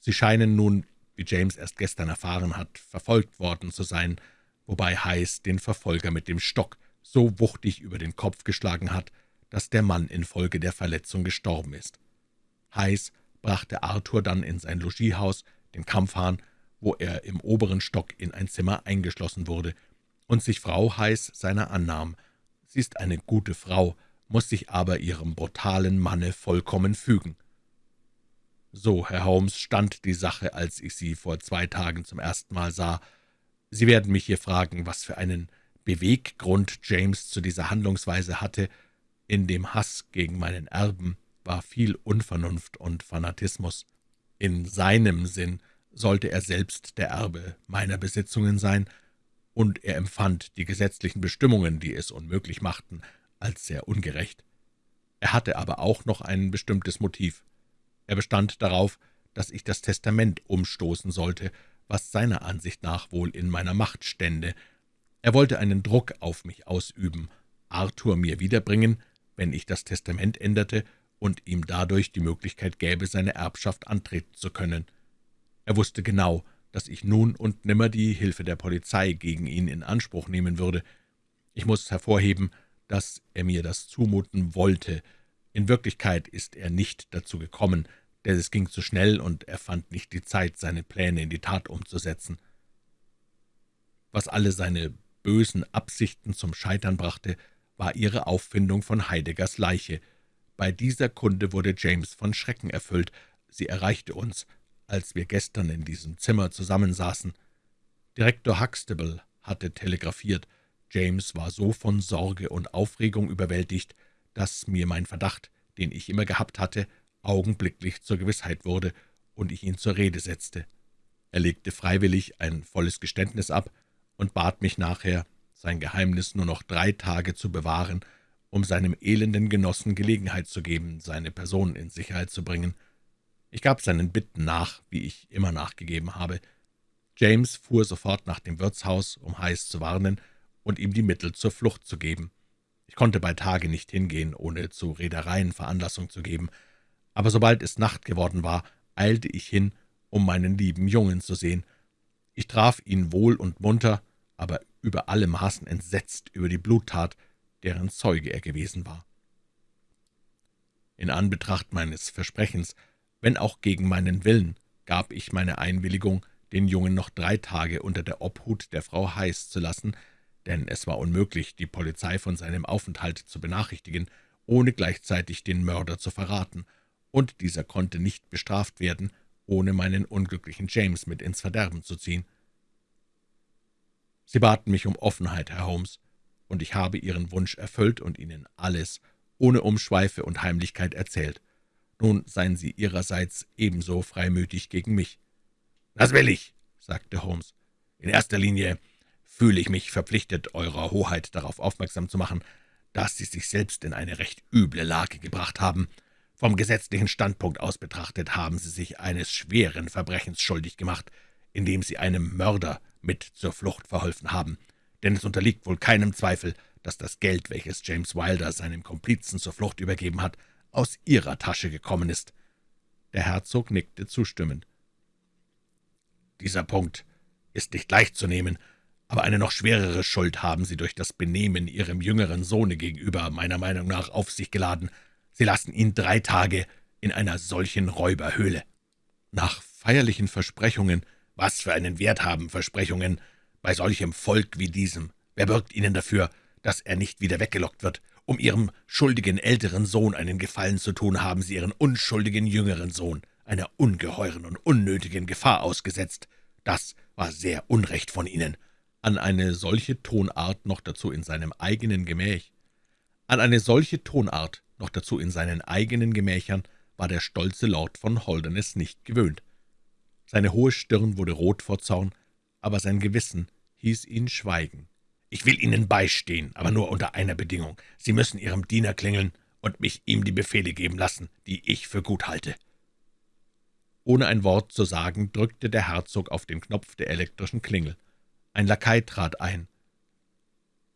Sie scheinen nun, wie James erst gestern erfahren hat, verfolgt worden zu sein, wobei Heiß den Verfolger mit dem Stock so wuchtig über den Kopf geschlagen hat, dass der Mann infolge der Verletzung gestorben ist. Heiß brachte Arthur dann in sein Logiehaus, den Kampfhahn, wo er im oberen Stock in ein Zimmer eingeschlossen wurde und sich Frau Heiß seiner annahm. Sie ist eine gute Frau, muss sich aber ihrem brutalen Manne vollkommen fügen. So, Herr Holmes, stand die Sache, als ich Sie vor zwei Tagen zum ersten Mal sah. Sie werden mich hier fragen, was für einen Beweggrund James zu dieser Handlungsweise hatte. In dem Hass gegen meinen Erben war viel Unvernunft und Fanatismus. In seinem Sinn sollte er selbst der Erbe meiner Besitzungen sein, und er empfand die gesetzlichen Bestimmungen, die es unmöglich machten, als sehr ungerecht. Er hatte aber auch noch ein bestimmtes Motiv. Er bestand darauf, dass ich das Testament umstoßen sollte, was seiner Ansicht nach wohl in meiner Macht stände. Er wollte einen Druck auf mich ausüben, Arthur mir wiederbringen, wenn ich das Testament änderte und ihm dadurch die Möglichkeit gäbe, seine Erbschaft antreten zu können. Er wusste genau, dass ich nun und nimmer die Hilfe der Polizei gegen ihn in Anspruch nehmen würde. Ich muss hervorheben, dass er mir das zumuten wollte. In Wirklichkeit ist er nicht dazu gekommen, denn es ging zu schnell, und er fand nicht die Zeit, seine Pläne in die Tat umzusetzen. Was alle seine bösen Absichten zum Scheitern brachte, war ihre Auffindung von Heideggers Leiche. Bei dieser Kunde wurde James von Schrecken erfüllt. Sie erreichte uns, als wir gestern in diesem Zimmer zusammensaßen. Direktor Huxtable hatte telegrafiert. James war so von Sorge und Aufregung überwältigt, dass mir mein Verdacht, den ich immer gehabt hatte, augenblicklich zur Gewissheit wurde und ich ihn zur Rede setzte. Er legte freiwillig ein volles Geständnis ab und bat mich nachher, sein Geheimnis nur noch drei Tage zu bewahren, um seinem elenden Genossen Gelegenheit zu geben, seine Person in Sicherheit zu bringen. Ich gab seinen Bitten nach, wie ich immer nachgegeben habe. James fuhr sofort nach dem Wirtshaus, um Heiß zu warnen und ihm die Mittel zur Flucht zu geben. Ich konnte bei Tage nicht hingehen, ohne zu Reedereien Veranlassung zu geben, aber sobald es Nacht geworden war, eilte ich hin, um meinen lieben Jungen zu sehen. Ich traf ihn wohl und munter, aber über alle Maßen entsetzt über die Bluttat, deren Zeuge er gewesen war. In Anbetracht meines Versprechens, wenn auch gegen meinen Willen, gab ich meine Einwilligung, den Jungen noch drei Tage unter der Obhut der Frau Heiß zu lassen, denn es war unmöglich, die Polizei von seinem Aufenthalt zu benachrichtigen, ohne gleichzeitig den Mörder zu verraten, und dieser konnte nicht bestraft werden, ohne meinen unglücklichen James mit ins Verderben zu ziehen. Sie baten mich um Offenheit, Herr Holmes, und ich habe Ihren Wunsch erfüllt und Ihnen alles, ohne Umschweife und Heimlichkeit erzählt. Nun seien Sie Ihrerseits ebenso freimütig gegen mich.« »Das will ich«, sagte Holmes. »In erster Linie fühle ich mich verpflichtet, Eurer Hoheit darauf aufmerksam zu machen, dass Sie sich selbst in eine recht üble Lage gebracht haben. Vom gesetzlichen Standpunkt aus betrachtet haben Sie sich eines schweren Verbrechens schuldig gemacht, indem Sie einem Mörder mit zur Flucht verholfen haben. Denn es unterliegt wohl keinem Zweifel, dass das Geld, welches James Wilder seinem Komplizen zur Flucht übergeben hat, aus Ihrer Tasche gekommen ist.« Der Herzog nickte zustimmend. »Dieser Punkt ist nicht leicht zu nehmen, Aber eine noch schwerere Schuld haben Sie durch das Benehmen Ihrem jüngeren Sohne gegenüber meiner Meinung nach auf sich geladen. Sie lassen ihn drei Tage in einer solchen Räuberhöhle. Nach feierlichen Versprechungen, was für einen Wert haben Versprechungen bei solchem Volk wie diesem? Wer bürgt Ihnen dafür, dass er nicht wieder weggelockt wird? Um Ihrem schuldigen älteren Sohn einen Gefallen zu tun, haben Sie Ihren unschuldigen jüngeren Sohn einer ungeheuren und unnötigen Gefahr ausgesetzt. Das war sehr unrecht von Ihnen an eine solche Tonart, noch dazu in seinem eigenen Gemäch. An eine solche Tonart, noch dazu in seinen eigenen Gemächern, war der stolze Lord von Holderness nicht gewöhnt. Seine hohe Stirn wurde rot vor Zorn, aber sein Gewissen hieß ihn schweigen. »Ich will Ihnen beistehen, aber nur unter einer Bedingung. Sie müssen Ihrem Diener klingeln und mich ihm die Befehle geben lassen, die ich für gut halte.« Ohne ein Wort zu sagen, drückte der Herzog auf den Knopf der elektrischen Klingel. Ein Lakai trat ein.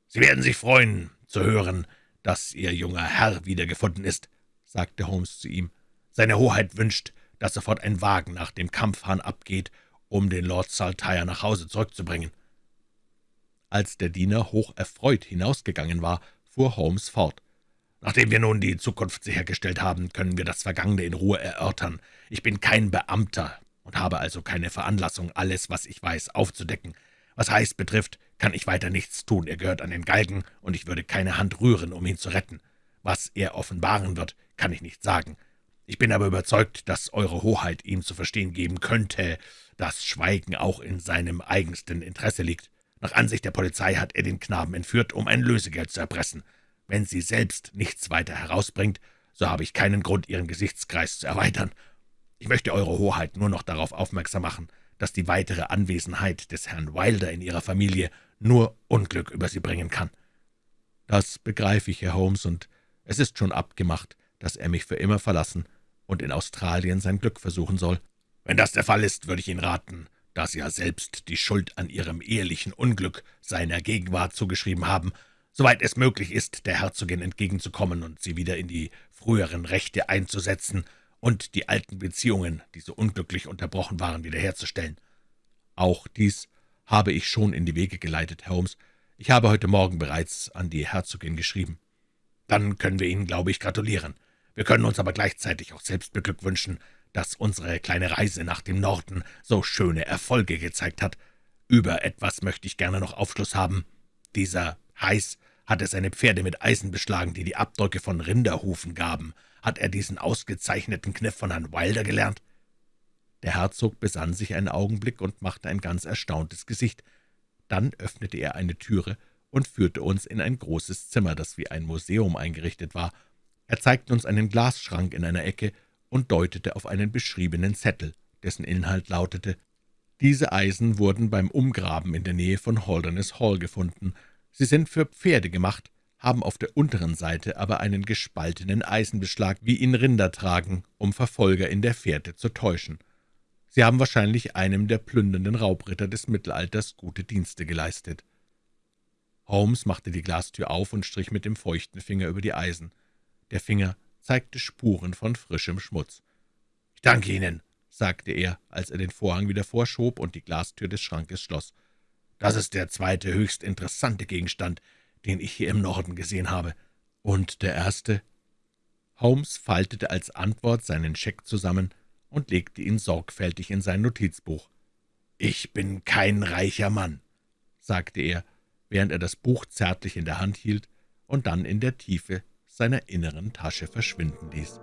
»Sie werden sich freuen, zu hören, dass Ihr junger Herr wiedergefunden ist«, sagte Holmes zu ihm. »Seine Hoheit wünscht, dass sofort ein Wagen nach dem Kampfhahn abgeht, um den Lord Saltire nach Hause zurückzubringen.« Als der Diener hoch erfreut hinausgegangen war, fuhr Holmes fort. »Nachdem wir nun die Zukunft sichergestellt haben, können wir das Vergangene in Ruhe erörtern. Ich bin kein Beamter und habe also keine Veranlassung, alles, was ich weiß, aufzudecken. Was Heiß betrifft, kann ich weiter nichts tun. Er gehört an den Galgen, und ich würde keine Hand rühren, um ihn zu retten. Was er offenbaren wird, kann ich nicht sagen. Ich bin aber überzeugt, dass Eure Hoheit ihm zu verstehen geben könnte, dass Schweigen auch in seinem eigensten Interesse liegt. Nach Ansicht der Polizei hat er den Knaben entführt, um ein Lösegeld zu erpressen. Wenn sie selbst nichts weiter herausbringt, so habe ich keinen Grund, ihren Gesichtskreis zu erweitern. Ich möchte Eure Hoheit nur noch darauf aufmerksam machen, dass die weitere Anwesenheit des Herrn Wilder in Ihrer Familie nur Unglück über Sie bringen kann.« »Das begreife ich, Herr Holmes, und es ist schon abgemacht, dass er mich für immer verlassen und in Australien sein Glück versuchen soll.« »Wenn das der Fall ist, würde ich Ihnen raten, da Sie ja selbst die Schuld an Ihrem ehelichen Unglück seiner Gegenwart zugeschrieben haben, soweit es möglich ist, der Herzogin entgegenzukommen und sie wieder in die früheren Rechte einzusetzen und die alten Beziehungen, die so unglücklich unterbrochen waren, wiederherzustellen. Auch dies habe ich schon in die Wege geleitet, Herr Holmes. Ich habe heute Morgen bereits an die Herzogin geschrieben. Dann können wir Ihnen, glaube ich, gratulieren. Wir können uns aber gleichzeitig auch selbst beglückwünschen, dass unsere kleine Reise nach dem Norden so schöne Erfolge gezeigt hat. Über etwas möchte ich gerne noch Aufschluss haben. Dieser Heiß hatte seine Pferde mit Eisen beschlagen, die die Abdrücke von Rinderhufen gaben. Hat er diesen ausgezeichneten Kniff von Herrn Wilder gelernt?« Der Herzog besann sich einen Augenblick und machte ein ganz erstauntes Gesicht. Dann öffnete er eine Türe und führte uns in ein großes Zimmer, das wie ein Museum eingerichtet war. Er zeigte uns einen Glasschrank in einer Ecke und deutete auf einen beschriebenen Zettel, dessen Inhalt lautete, »Diese Eisen wurden beim Umgraben in der Nähe von Holderness Hall gefunden. Sie sind für Pferde gemacht, haben auf der unteren Seite aber einen gespaltenen Eisenbeschlag, wie ihn Rinder tragen, um Verfolger in der Fährte zu täuschen. Sie haben wahrscheinlich einem der plündernden Raubritter des Mittelalters gute Dienste geleistet.« Holmes machte die Glastür auf und strich mit dem feuchten Finger über die Eisen. Der Finger zeigte Spuren von frischem Schmutz. »Ich danke Ihnen«, sagte er, als er den Vorhang wieder vorschob und die Glastür des Schrankes schloss. »Das ist der zweite höchst interessante Gegenstand, den ich hier im Norden gesehen habe. Und der erste?« Holmes faltete als Antwort seinen Scheck zusammen und legte ihn sorgfältig in sein Notizbuch. »Ich bin kein reicher Mann«, sagte er, während er das Buch zärtlich in der Hand hielt und dann in der Tiefe seiner inneren Tasche verschwinden ließ.